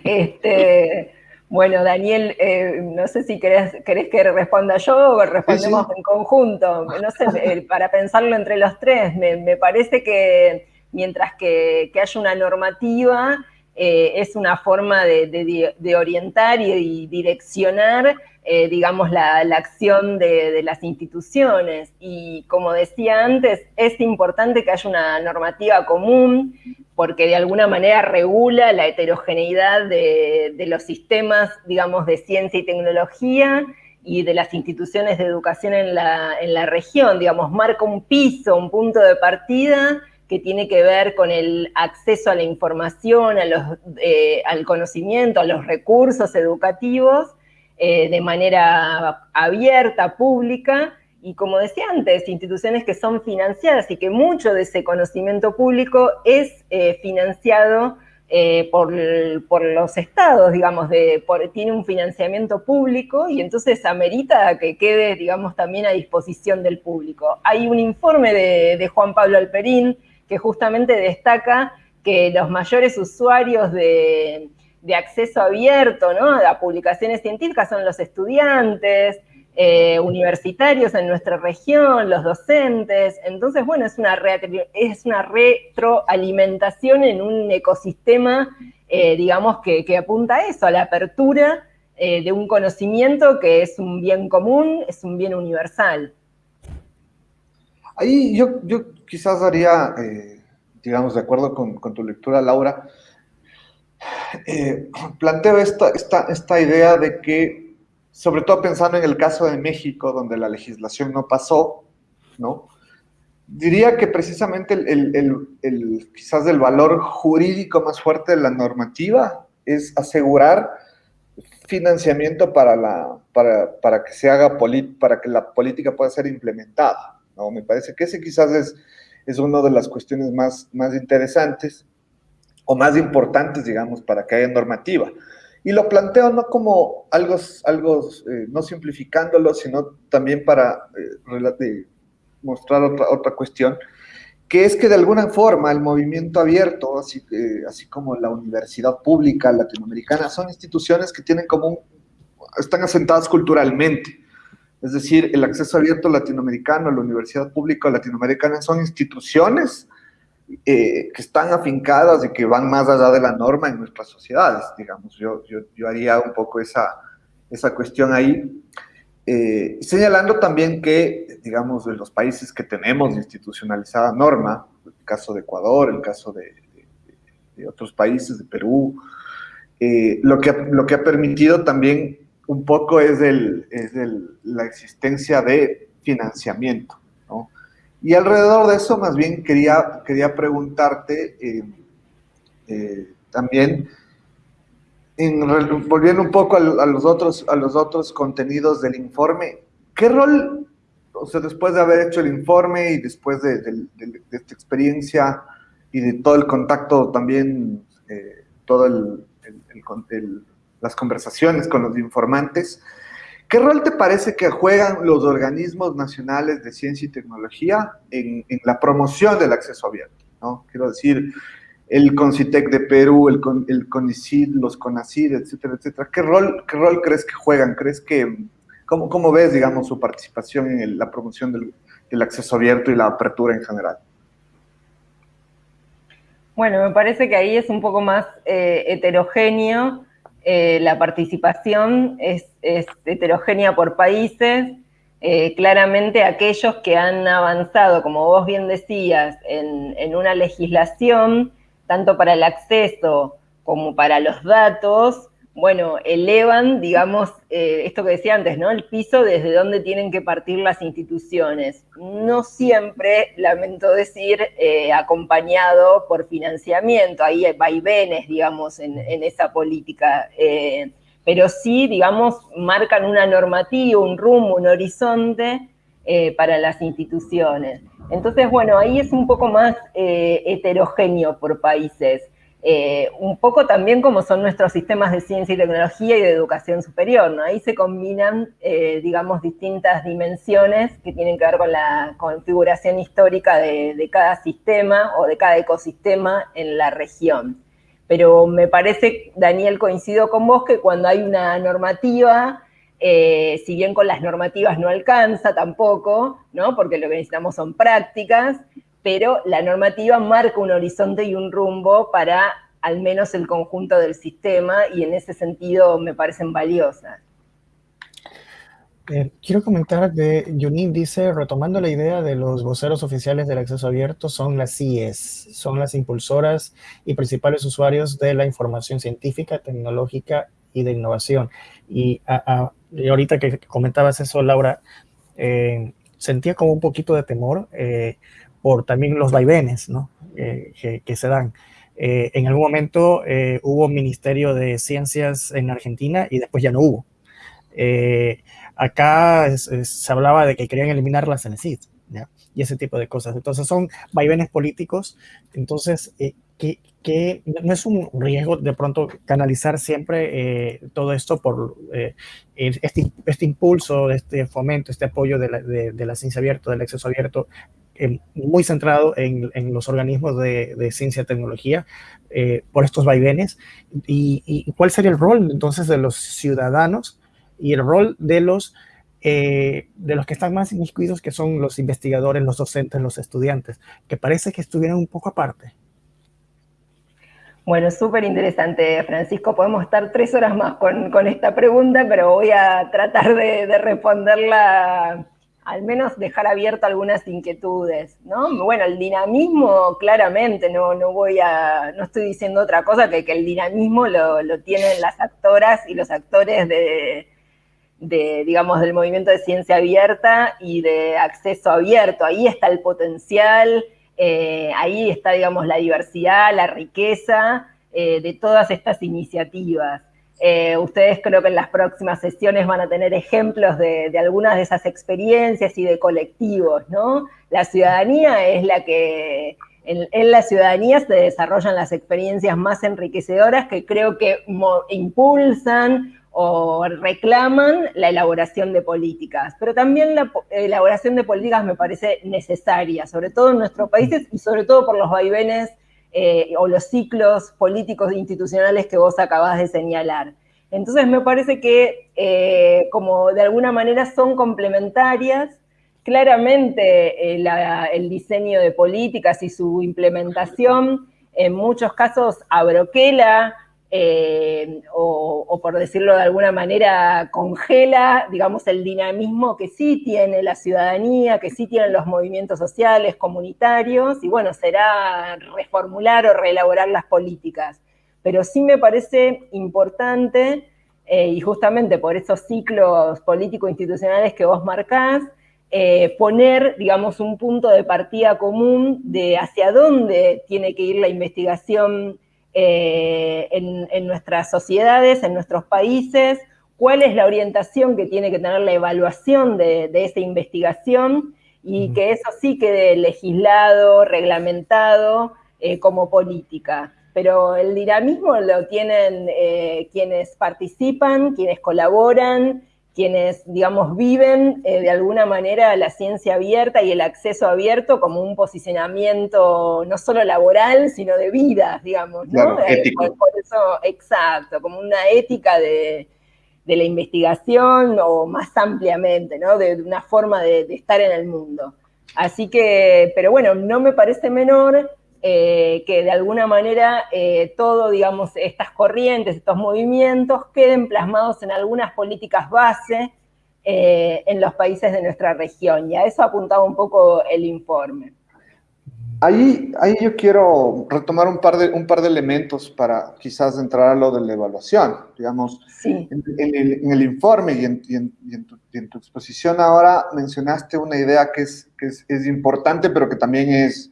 Este, bueno, Daniel, eh, no sé si querés, querés, que responda yo o respondemos en conjunto. No sé, para pensarlo entre los tres, me parece que mientras que, haya una normativa eh, es una forma de, orientar y, direccionar, eh, digamos, la, acción de, las instituciones. Y como decía antes, es importante que haya una normativa común, porque de alguna manera regula la heterogeneidad de, los sistemas, digamos, de ciencia y tecnología, y de las instituciones de educación en la, en la región, digamos, marca un piso, un punto de partida, que tiene que ver con el acceso a la información, eh, al conocimiento, a los recursos educativos eh, de manera abierta, pública, y como decía antes, instituciones que son financiadas y que mucho de ese conocimiento público es eh, financiado por, los estados, digamos, tiene un financiamiento público y entonces amerita que quede, digamos, también a disposición del público. Hay un informe de Juan Pablo Alperín que justamente destaca que los mayores usuarios de, acceso abierto ¿no? a publicaciones científicas son los estudiantes, eh, universitarios en nuestra región, los docentes. Entonces, bueno, es una, es una retroalimentación en un ecosistema, eh, digamos, que, apunta a eso, a la apertura eh, de un conocimiento que es un bien común, es un bien universal. Ahí yo, yo quizás haría, eh, digamos, de acuerdo con, tu lectura, Laura, eh, planteo esta, esta, esta idea de que, sobre todo pensando en el caso de México, donde la legislación no pasó, ¿no? Diría que precisamente el, quizás el valor jurídico más fuerte de la normativa es asegurar financiamiento para, la, para, para que se haga, para que la política pueda ser implementada. ¿No? Me parece que ese quizás es, es una de las cuestiones más, más interesantes o más importantes, digamos, para que haya normativa. Y lo planteo no como algo, algo eh, no simplificándolo, sino también para eh, mostrar otra, otra cuestión, que es que de alguna forma el movimiento abierto, así, así como la universidad pública latinoamericana, son instituciones que tienen como un, están asentadas culturalmente. Es decir, el acceso abierto latinoamericano, la universidad pública latinoamericana son instituciones eh, que están afincadas y que van más allá de la norma en nuestras sociedades, digamos. Yo, yo, haría un poco esa, esa cuestión ahí, eh, señalando también que, digamos, de los países que tenemos institucionalizada norma, el caso de Ecuador, el caso de, otros países, de Perú, eh, lo, que, lo que ha permitido también un poco es, el, es la existencia de financiamiento. ¿no? Y alrededor de eso, más bien quería, quería preguntarte eh, eh, también volviendo un poco a, los otros, a los otros contenidos del informe, ¿qué rol, o sea, después de haber hecho el informe y después de, esta experiencia y de todo el contacto también, eh, todo el, las conversaciones con los informantes, ¿Qué rol te parece que juegan los organismos nacionales de ciencia y tecnología en, la promoción del acceso abierto? ¿no? Quiero decir, el CONCITEC de Perú, el, el CONICID, los CONACID, etcétera, etcétera. ¿Qué rol, qué rol crees que juegan? ¿Crees que, cómo, cómo ves, digamos, su participación en la promoción del, acceso abierto y la apertura en general? Bueno, me parece que ahí es un poco más eh, heterogéneo. Eh, la participación es, heterogénea por países. Eh, claramente aquellos que han avanzado, como vos bien decías, en, en una legislación tanto para el acceso como para los datos, bueno, elevan, digamos, eh, esto que decía antes, ¿no? El piso desde donde tienen que partir las instituciones. No siempre, lamento decir, eh, acompañado por financiamiento. Ahí hay vaivenes, digamos, en, esa política. Eh, pero sí, digamos, marcan una normativa, un rumbo, un horizonte para las instituciones. Entonces, bueno, ahí es un poco más heterogéneo por países. Eh, un poco también como son nuestros sistemas de ciencia y tecnología y de educación superior, ¿no? Ahí se combinan, eh, digamos, distintas dimensiones que tienen que ver con la configuración histórica de, cada sistema o de cada ecosistema en la región. Pero me parece, Daniel, coincido con vos que cuando hay una normativa eh, si bien con las normativas no alcanza tampoco, ¿no? porque lo que necesitamos son prácticas, pero la normativa marca un horizonte y un rumbo para al menos el conjunto del sistema y en ese sentido me parecen valiosas. Eh, quiero comentar que Yunin dice, retomando la idea de los voceros oficiales del acceso abierto, son las CIES, son las impulsoras y principales usuarios de la información científica, tecnológica y de innovación. Y a, y ahorita que comentabas eso, Laura, eh, sentía como un poquito de temor eh, por también los vaivenes ¿no? Eh, que, se dan. en algún momento hubo Ministerio de Ciencias en Argentina y después ya no hubo. acá se hablaba de que querían eliminar la CENESID y ese tipo de cosas. Entonces son vaivenes políticos. Entonces, que, que no es un riesgo de pronto canalizar siempre eh, todo esto por eh, este, este, impulso, este fomento, este apoyo de la, de, la ciencia abierta, del acceso abierto, eh, muy centrado en, en, los organismos de, ciencia y tecnología por estos vaivenes. Y, cuál sería el rol entonces de los ciudadanos y el rol de los, de los que están más inmiscuidos, que son los investigadores, los docentes, los estudiantes, que parece que estuvieran un poco aparte? Bueno, súper interesante, Francisco. Podemos estar tres horas más con, esta pregunta, pero voy a tratar de, responderla, al menos dejar abierto algunas inquietudes, ¿no? Bueno, el dinamismo, claramente, no, no voy a, no estoy diciendo otra cosa que que el dinamismo lo, tienen las actoras y los actores de, de, digamos, del movimiento de ciencia abierta y de acceso abierto. Ahí está el potencial, eh, ahí está, digamos, la diversidad, la riqueza eh, de todas estas iniciativas. Eh, ustedes creo que en las próximas sesiones van a tener ejemplos de, algunas de esas experiencias y de colectivos, ¿no? La ciudadanía es la que, en, en, la ciudadanía se desarrollan las experiencias más enriquecedoras que creo que impulsan o reclaman la elaboración de políticas, pero también la elaboración de políticas me parece necesaria, sobre todo en nuestros países y sobre todo por los vaivenes eh, o los ciclos políticos e institucionales que vos acabás de señalar. Entonces me parece que eh, como de alguna manera son complementarias, claramente eh, el diseño de políticas y su implementación en muchos casos abroquela eh, o, por decirlo de alguna manera, congela, digamos, el dinamismo que sí tiene la ciudadanía, que sí tienen los movimientos sociales, comunitarios, y bueno, será reformular o reelaborar las políticas. Pero sí me parece importante, eh, y justamente por esos ciclos político-institucionales que vos marcás, eh, poner, digamos, un punto de partida común de hacia dónde tiene que ir la investigación en, nuestras sociedades, en nuestros países, cuál es la orientación que tiene que tener la evaluación de, de esa investigación y que eso sí quede legislado, reglamentado como política. Pero el dinamismo lo tienen eh, quienes participan, quienes colaboran, quienes, digamos, viven eh, de alguna manera la ciencia abierta y el acceso abierto como un posicionamiento no solo laboral, sino de vida, digamos, ¿no? Eh, por, eso, exacto, como una ética de, la investigación o más ampliamente, ¿no? De, una forma de, de estar en el mundo. Así que, pero bueno, no me parece menor eh, que de alguna manera eh, todo, digamos, estas corrientes, estos movimientos queden plasmados en algunas políticas base eh, en los países de nuestra región. Y a eso apuntaba un poco el informe. Ahí, ahí yo quiero retomar un par, de, un par de elementos para quizás entrar a lo de la evaluación. Digamos, en, el, informe y, en, tu, en, tu, exposición ahora mencionaste una idea que, es, que es, es importante, pero que también es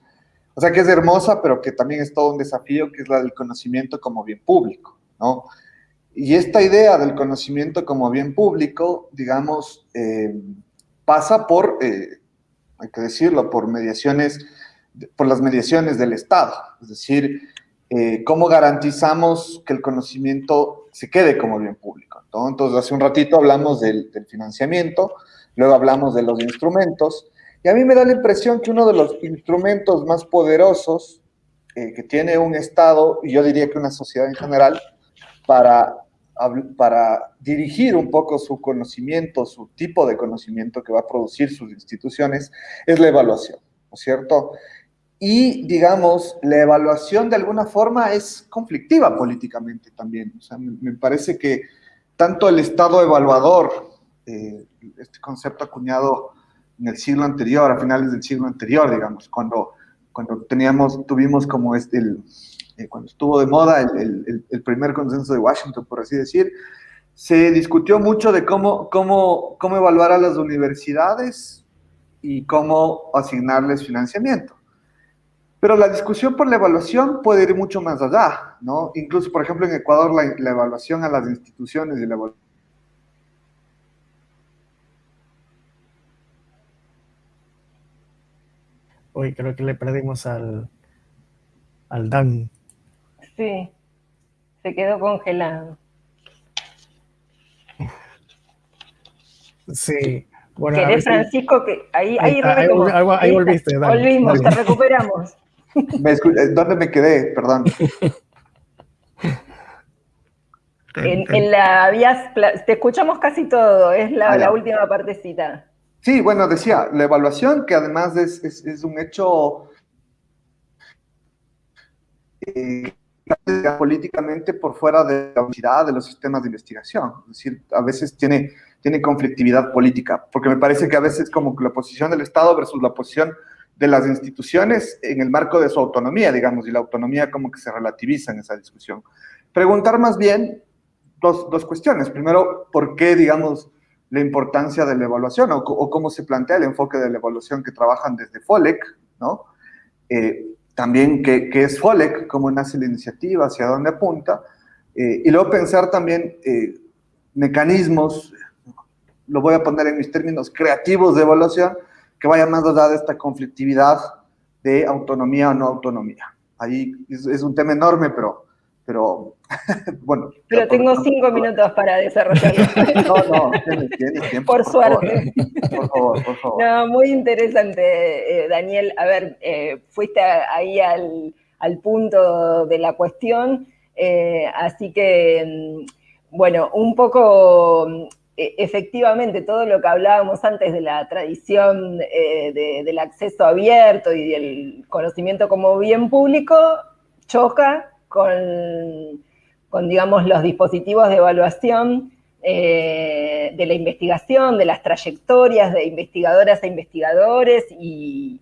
o sea, que es hermosa, pero que también es todo un desafío, que es la del conocimiento como bien público, ¿no? Y esta idea del conocimiento como bien público, digamos, eh, pasa por, eh, hay que decirlo, por mediaciones, por las mediaciones del Estado. Es decir, eh, cómo garantizamos que el conocimiento se quede como bien público. ¿no? Entonces, hace un ratito hablamos del, del financiamiento, luego hablamos de los instrumentos, y a mí me da la impresión que uno de los instrumentos más poderosos eh, que tiene un Estado, y yo diría que una sociedad en general, para, para dirigir un poco su conocimiento, su tipo de conocimiento que va a producir sus instituciones, es la evaluación, ¿no es cierto? Y, digamos, la evaluación de alguna forma es conflictiva políticamente también. O sea, me, parece que tanto el Estado evaluador, eh, este concepto acuñado en el siglo anterior, a finales del siglo anterior, digamos, cuando, cuando teníamos, tuvimos como este, el, eh, cuando estuvo de moda el, el, primer consenso de Washington, por así decir, se discutió mucho de cómo, cómo, cómo evaluar a las universidades y cómo asignarles financiamiento. Pero la discusión por la evaluación puede ir mucho más allá, ¿no? Incluso, por ejemplo, en Ecuador la, la evaluación a las instituciones y la evaluación Hoy creo que le perdimos al, al Dan. Sí, se quedó congelado. Sí. Bueno, ¿Querés, Francisco, que ahí, ahí, ahí, ahí, volviste. Volvimos, te recuperamos. Eh, ¿Dónde me quedé? Perdón. En, la vías, te escuchamos casi todo, es la, ah, la última partecita. Sí, bueno, decía, la evaluación, que además es, un hecho eh, políticamente por fuera de la unidad de los sistemas de investigación. Es decir, a veces tiene, tiene conflictividad política, porque me parece que a veces como la posición del Estado versus la posición de las instituciones en el marco de su autonomía, digamos, y la autonomía como que se relativiza en esa discusión. Preguntar más bien dos, dos cuestiones. Primero, ¿por qué, digamos, la importancia de la evaluación o, cómo se plantea el enfoque de la evaluación que trabajan desde FOLEC, ¿no? Eh, también qué, es FOLEC, cómo nace la iniciativa, hacia dónde apunta, eh, y luego pensar también eh, mecanismos, lo voy a poner en mis términos creativos de evaluación, que vayan más allá de esta conflictividad de autonomía o no autonomía. Ahí es un tema enorme, pero pero bueno. Pero tengo cinco minutos para desarrollarlo. no, no, tienes, tiempo. Por, suerte. Por favor, por favor. No, muy interesante, eh, Daniel. A ver, eh, fuiste ahí al, al, punto de la cuestión, eh, así que, mm, bueno, un poco e, efectivamente todo lo que hablábamos antes de la tradición del acceso abierto y del conocimiento como bien público choca con, digamos, los dispositivos de evaluación eh, de la investigación, de las trayectorias de investigadoras e investigadores y,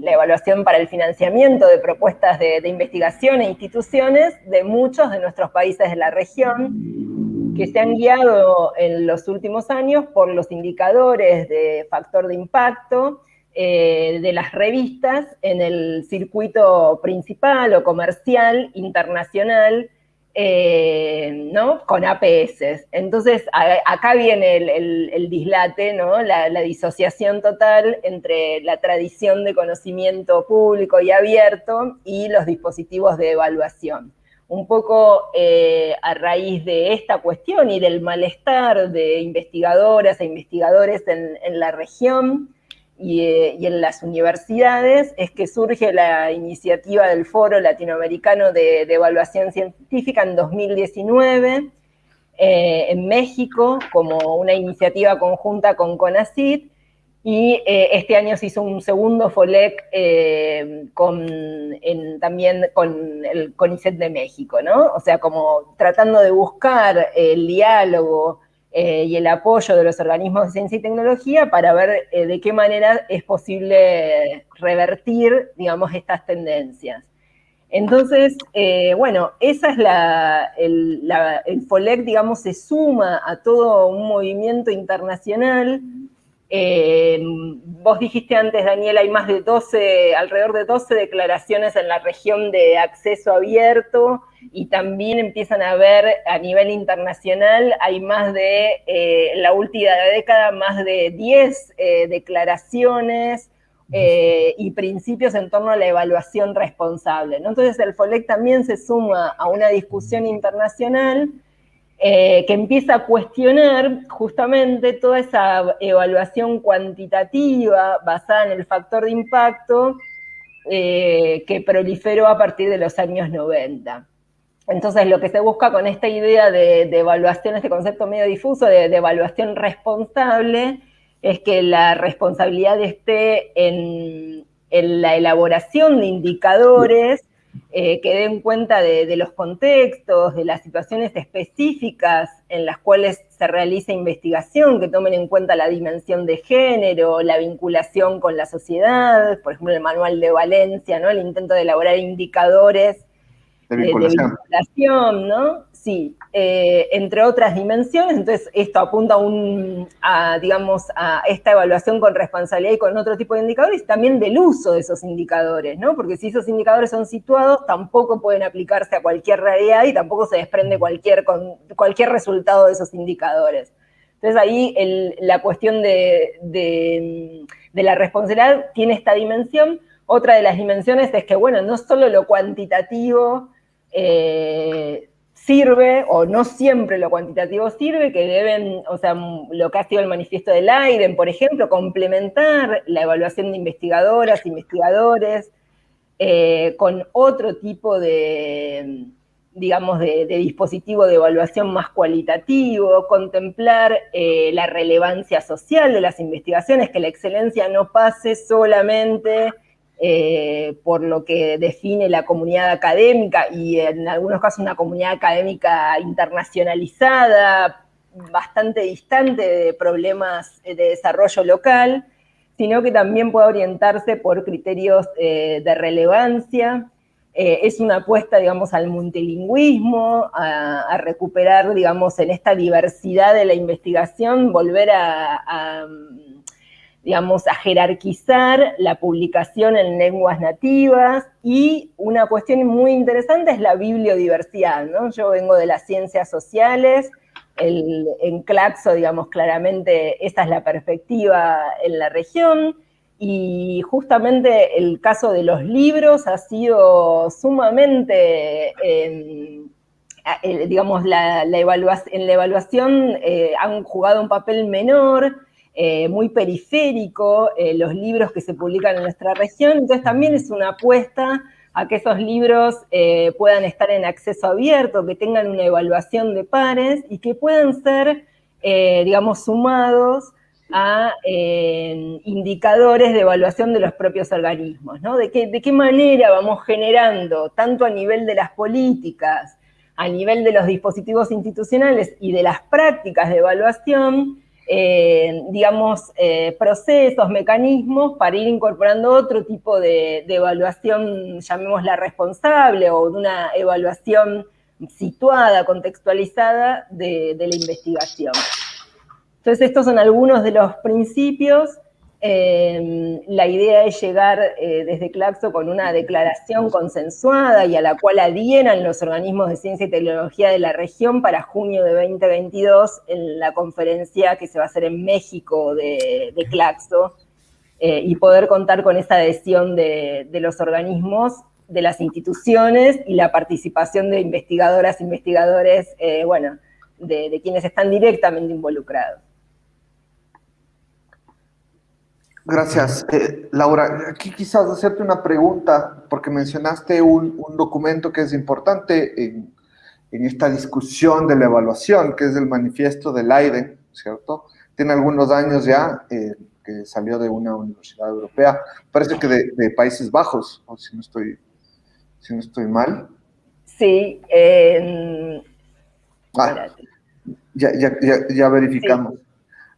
la evaluación para el financiamiento de propuestas de, investigación e instituciones de muchos de nuestros países de la región que se han guiado en los últimos años por los indicadores de factor de impacto de las revistas en el circuito principal o comercial internacional eh, ¿no? con APS. Entonces, acá viene el, dislate, ¿no? La, disociación total entre la tradición de conocimiento público y abierto y los dispositivos de evaluación. Un poco eh, a raíz de esta cuestión y del malestar de investigadoras e investigadores en la región, eh, y, en las universidades es que surge la iniciativa del Foro Latinoamericano de, Evaluación Científica en 2019 eh, en México como una iniciativa conjunta con CONACYT y eh, este año se hizo un segundo FOLEC también con el CONICET de México, ¿no? O sea, como tratando de buscar el diálogo, eh, y el apoyo de los organismos de ciencia y tecnología para ver eh, de qué manera es posible revertir, digamos, estas tendencias. Entonces, eh, bueno, esa es la, el, el, FOLEC, digamos, se suma a todo un movimiento internacional. Vos dijiste antes, Daniel, hay más de 12, alrededor de 12 declaraciones en la región de acceso abierto, y también empiezan a ver a nivel internacional, hay más de, eh, la última década, más de 10 eh, declaraciones eh, y principios en torno a la evaluación responsable. Entonces el FOLEC también se suma a una discusión internacional que empieza a cuestionar justamente toda esa evaluación cuantitativa basada en el factor de impacto que proliferó a partir de los años 90. Entonces, lo que se busca con esta idea de, evaluación, este concepto medio difuso de, evaluación responsable, es que la responsabilidad esté en, la elaboración de indicadores eh, que den cuenta de, los contextos, de las situaciones específicas en las cuales se realiza investigación, que tomen en cuenta la dimensión de género, la vinculación con la sociedad, por ejemplo, el manual de Valencia, ¿no? el intento de elaborar indicadores de vinculación. ¿no? Sí, eh, entre otras dimensiones, entonces esto apunta un, a, digamos, a esta evaluación con responsabilidad y con otro tipo de indicadores, y también del uso de esos indicadores, ¿no? Porque si esos indicadores son situados, tampoco pueden aplicarse a cualquier realidad y tampoco se desprende cualquier, cualquier resultado de esos indicadores. Entonces ahí la cuestión de, de la responsabilidad tiene esta dimensión. Otra de las dimensiones es que, bueno, no solo lo cuantitativo eh, sirve, o no siempre lo cuantitativo sirve, que deben, o sea, lo que ha sido el manifiesto del AIDEN, por ejemplo, complementar la evaluación de investigadoras, investigadores, eh, con otro tipo de, digamos, de, dispositivo de evaluación más cualitativo, contemplar eh, la relevancia social de las investigaciones, que la excelencia no pase solamente eh, por lo que define la comunidad académica y en algunos casos una comunidad académica internacionalizada, bastante distante de problemas de desarrollo local, sino que también puede orientarse por criterios eh, de relevancia. Eh, es una apuesta, digamos, al multilingüismo, a, recuperar, digamos, en esta diversidad de la investigación, volver a digamos, a jerarquizar la publicación en lenguas nativas y una cuestión muy interesante es la bibliodiversidad, ¿no? Yo vengo de las ciencias sociales, en Claxo, digamos, claramente esa es la perspectiva en la región, y justamente el caso de los libros ha sido sumamente, em, digamos, la, en la evaluación eh, han jugado un papel menor, eh, muy periférico, eh, los libros que se publican en nuestra región, entonces también es una apuesta a que esos libros eh, puedan estar en acceso abierto, que tengan una evaluación de pares y que puedan ser, digamos, sumados a indicadores de evaluación de los propios organismos, ¿no? De qué, de qué manera vamos generando, tanto a nivel de las políticas, a nivel de los dispositivos institucionales y de las prácticas de evaluación, eh, digamos, eh, procesos, mecanismos para ir incorporando otro tipo de, evaluación, llamémosla responsable, o de una evaluación situada, contextualizada de, la investigación. Entonces, estos son algunos de los principios. Eh, la idea es llegar eh, desde Claxo con una declaración consensuada y a la cual adhieran los organismos de ciencia y tecnología de la región para junio de 2022 en la conferencia que se va a hacer en México de, Claxo eh, y poder contar con esa adhesión de, los organismos, de las instituciones y la participación de investigadoras, investigadores, bueno, de quienes están directamente involucrados. Gracias. Eh, Laura, aquí quizás hacerte una pregunta, porque mencionaste un, documento que es importante en, esta discusión de la evaluación, que es el manifiesto del AIDE, ¿cierto? Tiene algunos años ya, eh, que salió de una universidad europea, parece que de, Países Bajos, o si no estoy, si no estoy mal. Sí. Ah, ya, ya, ya, verificamos.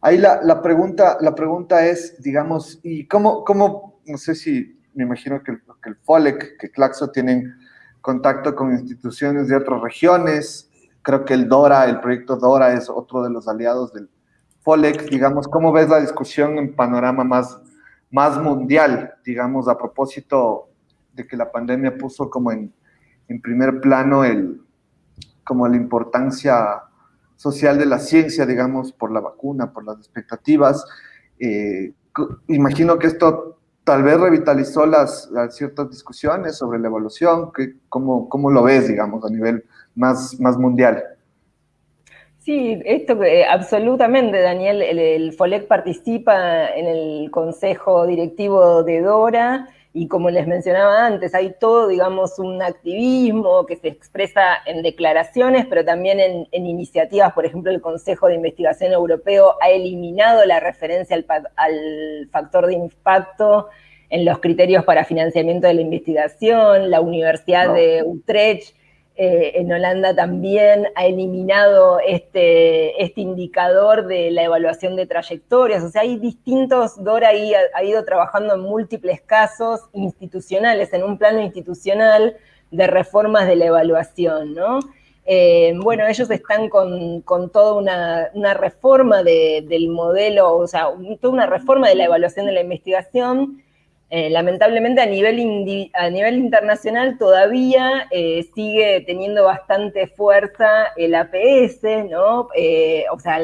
Ahí la, pregunta, la pregunta es, digamos, ¿y cómo, cómo no sé si, me imagino que que el FOLEC, que Claxo tienen contacto con instituciones de otras regiones, creo que el DORA, el proyecto DORA es otro de los aliados del FOLEC, digamos, ¿cómo ves la discusión en panorama más, más mundial, digamos, a propósito de que la pandemia puso como en, en primer plano el, como la importancia social de la ciencia, digamos, por la vacuna, por las expectativas. Eh, imagino que esto tal vez revitalizó las, ciertas discusiones sobre la evolución, que, ¿cómo, ¿cómo, lo ves, digamos, a nivel más, más mundial? Sí, esto eh, absolutamente, Daniel. El, el, FOLEC participa en el consejo directivo de DORA y como les mencionaba antes, hay todo, digamos, un activismo que se expresa en declaraciones, pero también en, iniciativas. Por ejemplo, el Consejo de Investigación Europeo ha eliminado la referencia al, factor de impacto en los criterios para financiamiento de la investigación. La Universidad de Utrecht eh, en Holanda también ha eliminado este, este indicador de la evaluación de trayectorias. O sea, hay distintos, Dora ahí ha, ido trabajando en múltiples casos institucionales, en un plano institucional de reformas de la evaluación, ¿no? Eh, bueno, ellos están con, toda una, reforma del modelo, o sea, toda una reforma de la evaluación de la investigación eh, lamentablemente a nivel, a nivel internacional todavía eh, sigue teniendo bastante fuerza el APS, ¿no? Eh, o sea,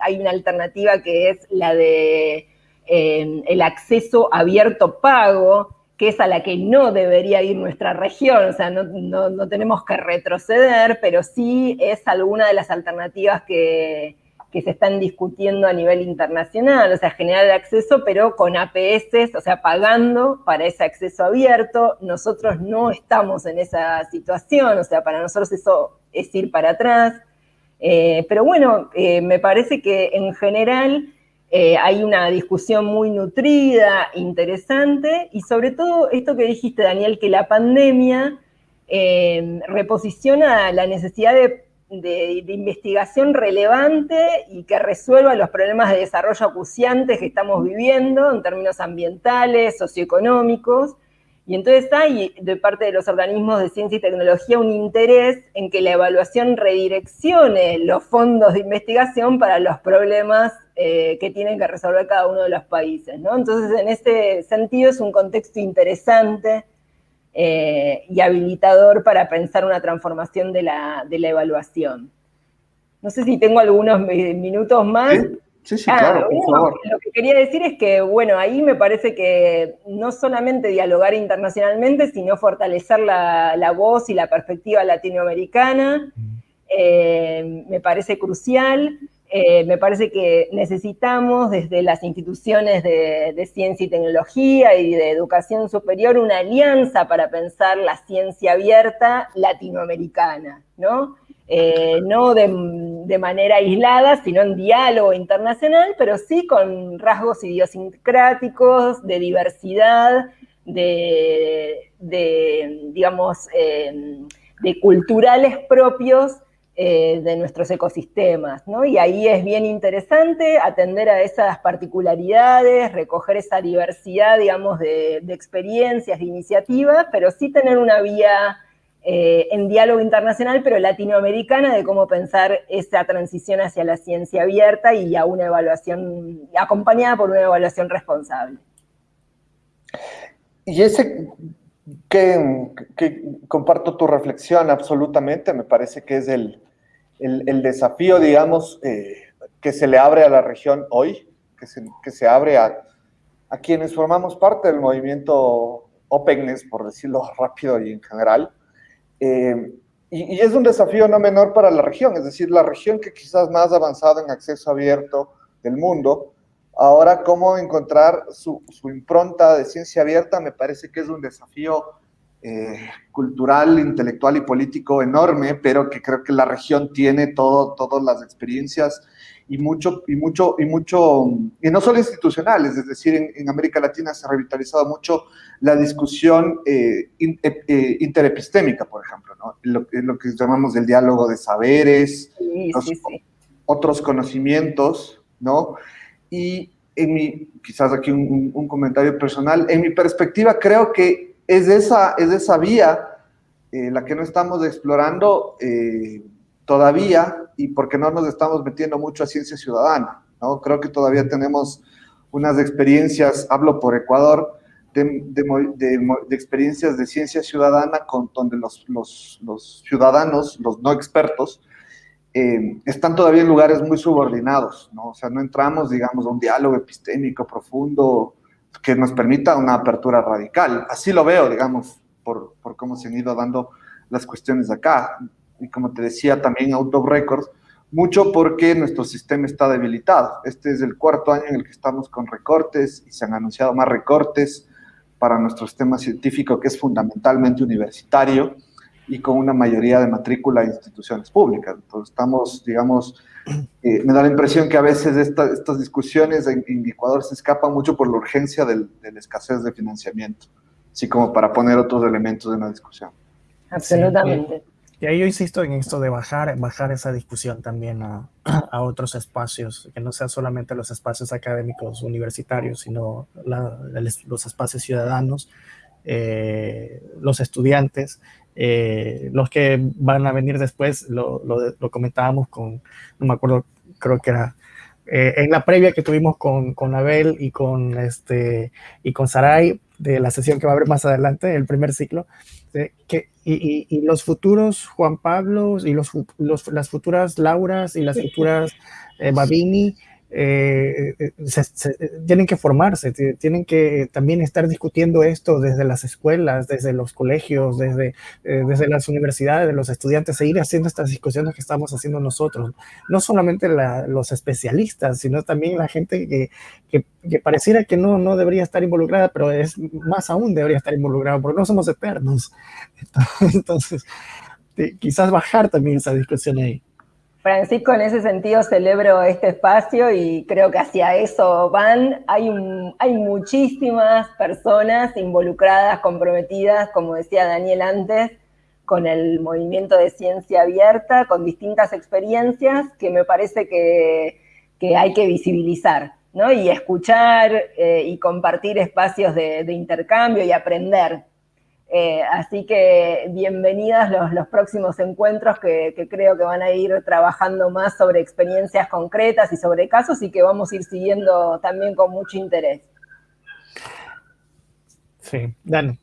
hay una alternativa que es la de el acceso abierto pago, que es a la que no debería ir nuestra región, o sea, no, no tenemos que retroceder, pero sí es alguna de las alternativas que, que se están discutiendo a nivel internacional, o sea, generar el acceso, pero con APS, o sea, pagando para ese acceso abierto. Nosotros no estamos en esa situación, o sea, para nosotros eso es ir para atrás. Eh, pero bueno, eh, me parece que en general eh, hay una discusión muy nutrida, interesante, y sobre todo esto que dijiste, Daniel, que la pandemia reposiciona la necesidad de de, investigación relevante y que resuelva los problemas de desarrollo acuciantes que estamos viviendo en términos ambientales, socioeconómicos. Y entonces hay de parte de los organismos de ciencia y tecnología un interés en que la evaluación redireccione los fondos de investigación para los problemas eh, que tienen que resolver cada uno de los países. Entonces, en ese sentido es un contexto interesante eh, y habilitador para pensar una transformación de la, evaluación. No sé si tengo algunos minutos más. Sí, sí, ah, claro, por favor. Lo que quería decir es que, bueno, ahí me parece que no solamente dialogar internacionalmente, sino fortalecer la, voz y la perspectiva latinoamericana, eh, me parece crucial. Eh, me parece que necesitamos desde las instituciones de, ciencia y tecnología y de educación superior una alianza para pensar la ciencia abierta latinoamericana, ¿no? Eh, no de, manera aislada, sino en diálogo internacional, pero sí con rasgos idiosincráticos, de diversidad, de, digamos, eh, de culturales propios eh, de nuestros ecosistemas, ¿no? Y ahí es bien interesante atender a esas particularidades, recoger esa diversidad, digamos, de, experiencias, de iniciativas, pero sí tener una vía eh, en diálogo internacional, pero latinoamericana, de cómo pensar esa transición hacia la ciencia abierta y a una evaluación, acompañada por una evaluación responsable. Y ese que, comparto tu reflexión absolutamente, me parece que es el, desafío, digamos, eh, que se le abre a la región hoy, que se, que se abre a, a quienes formamos parte del movimiento openness, por decirlo rápido y en general, eh, y, es un desafío no menor para la región, es decir, la región que quizás más avanzada en acceso abierto del mundo, ahora cómo encontrar su, impronta de ciencia abierta me parece que es un desafío eh, cultural, intelectual y político enorme, pero que creo que la región tiene todo, todas las experiencias y mucho, y mucho, y mucho, y no solo institucionales, es decir, en, América Latina se ha revitalizado mucho la discusión eh, eh, eh, interepistémica, por ejemplo, ¿no? Lo, lo, que llamamos el diálogo de saberes, otros conocimientos, ¿no? Y en mi, quizás aquí un, comentario personal, en mi perspectiva creo que es esa, es esa vía la que no estamos explorando todavía y porque no nos estamos metiendo mucho a ciencia ciudadana. ¿no? Creo que todavía tenemos unas experiencias, hablo por Ecuador, de, experiencias de ciencia ciudadana con, donde los, los, ciudadanos, los no expertos, eh, están todavía en lugares muy subordinados, ¿no? O sea, no entramos, digamos, a un diálogo epistémico profundo que nos permita una apertura radical. Así lo veo, digamos, por, por cómo se han ido dando las cuestiones acá y como te decía también out of records, mucho porque nuestro sistema está debilitado. Este es el cuarto año en el que estamos con recortes y se han anunciado más recortes para nuestro sistema científico que es fundamentalmente universitario y con una mayoría de matrícula de instituciones públicas. Entonces estamos, digamos, eh, me da la impresión que a veces estas discusiones en, Ecuador se escapan mucho por la urgencia de la escasez de financiamiento, así como para poner otros elementos en la discusión. Absolutamente. Y ahí yo insisto en esto de bajar, bajar esa discusión también a, a otros espacios, que no sean solamente los espacios académicos universitarios, sino los espacios ciudadanos, eh, los estudiantes, eh, los que van a venir después, lo, lo, comentábamos con, no me acuerdo, creo que era eh, en la previa que tuvimos con, con Abel y con, este, y con Saray, de la sesión que va a haber más adelante, el primer ciclo, que, y, los futuros Juan Pablo y los, las futuras Lauras y las futuras eh, Babini eh, eh, tienen que formarse, tienen que también estar discutiendo esto desde las escuelas, desde los colegios, desde, desde las universidades, de los estudiantes, seguir haciendo estas discusiones que estamos haciendo nosotros. No solamente los especialistas, sino también la gente que, que, pareciera que no, no debería estar involucrada, pero es más aún debería estar involucrada, porque no somos eternos. Entonces, quizás bajar también esa discusión ahí. Francisco, en ese sentido celebro este espacio y creo que hacia eso van. Hay, hay muchísimas personas involucradas, comprometidas, como decía Daniel antes, con el movimiento de ciencia abierta, con distintas experiencias que me parece que, hay que visibilizar, ¿no? Y escuchar eh, y compartir espacios de intercambio y aprender. Eh, así que bienvenidas los, próximos encuentros que, creo que van a ir trabajando más sobre experiencias concretas y sobre casos y que vamos a ir siguiendo también con mucho interés. Sí, Dani.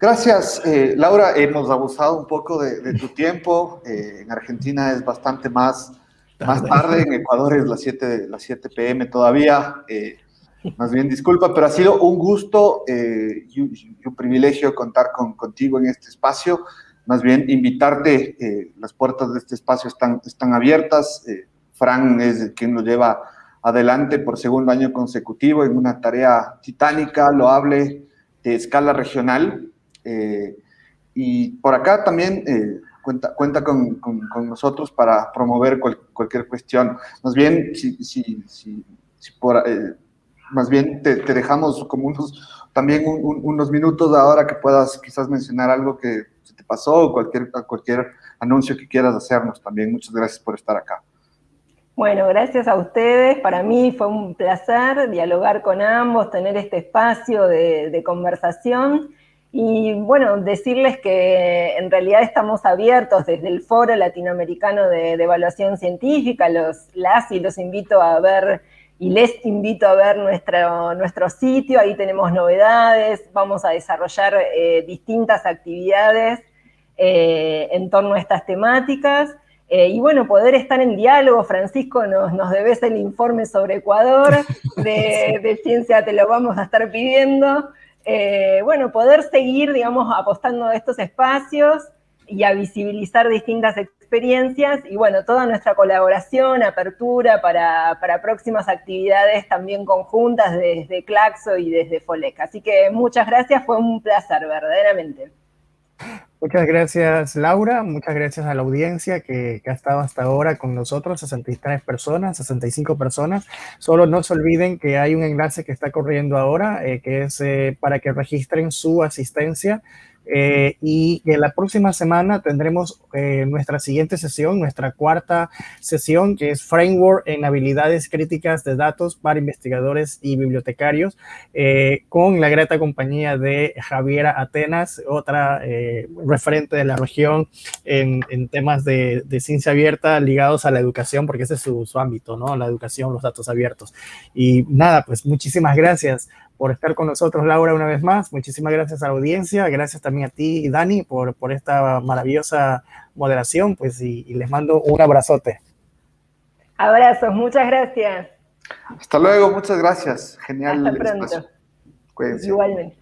Gracias, eh, Laura. Hemos abusado un poco de, tu tiempo. Eh, en Argentina es bastante más, más tarde, en Ecuador es las 7, las 7 pm todavía. Más bien, disculpa, pero ha sido un gusto eh, y, un, privilegio contar con, contigo en este espacio. Más bien, invitarte, eh, las puertas de este espacio están, están abiertas. Eh, Fran es quien lo lleva adelante por segundo año consecutivo en una tarea titánica, loable, de escala regional. y por acá también cuenta, cuenta con, con, nosotros para promover cualquier cuestión. Más bien, si, si, si, si por más bien te, dejamos como unos, también unos minutos ahora que puedas quizás mencionar algo que se te pasó o cualquier, cualquier anuncio que quieras hacernos también. Muchas gracias por estar acá. Bueno, gracias a ustedes. Para mí fue un placer dialogar con ambos, tener este espacio de, conversación Y bueno, decirles que en realidad estamos abiertos desde el Foro Latinoamericano de, Evaluación Científica, los, las y los invito a ver y les invito a ver nuestro, nuestro sitio, ahí tenemos novedades, vamos a desarrollar eh, distintas actividades eh, en torno a estas temáticas. Eh, y bueno, poder estar en diálogo, Francisco, nos, nos debes el informe sobre Ecuador, de, de ciencia te lo vamos a estar pidiendo. Bueno, poder seguir, digamos, apostando a estos espacios y a visibilizar distintas experiencias y bueno, toda nuestra colaboración, apertura para, próximas actividades también conjuntas desde Claxo y desde FOLEC. Así que muchas gracias, fue un placer, verdaderamente. Muchas gracias, Laura. Muchas gracias a la audiencia que, ha estado hasta ahora con nosotros, 63 personas, 65 personas. Solo no se olviden que hay un enlace que está corriendo ahora, eh, que es eh, para que registren su asistencia eh, y que la próxima semana tendremos eh, nuestra siguiente sesión, nuestra cuarta sesión, que es Framework en habilidades críticas de datos para investigadores y bibliotecarios, eh, con la grata compañía de Javiera Atenas, otra referente de la región en, temas de, ciencia abierta ligados a la educación, porque ese es su ámbito, ¿no? La educación, los datos abiertos. Y nada, pues muchísimas gracias por estar con nosotros, Laura, una vez más. Muchísimas gracias a la audiencia. Gracias también a ti, Dani, por, por esta maravillosa moderación. Pues y, les mando un abrazote. Abrazos, muchas gracias. Hasta luego, muchas gracias. Genial. Hasta pronto. Igualmente.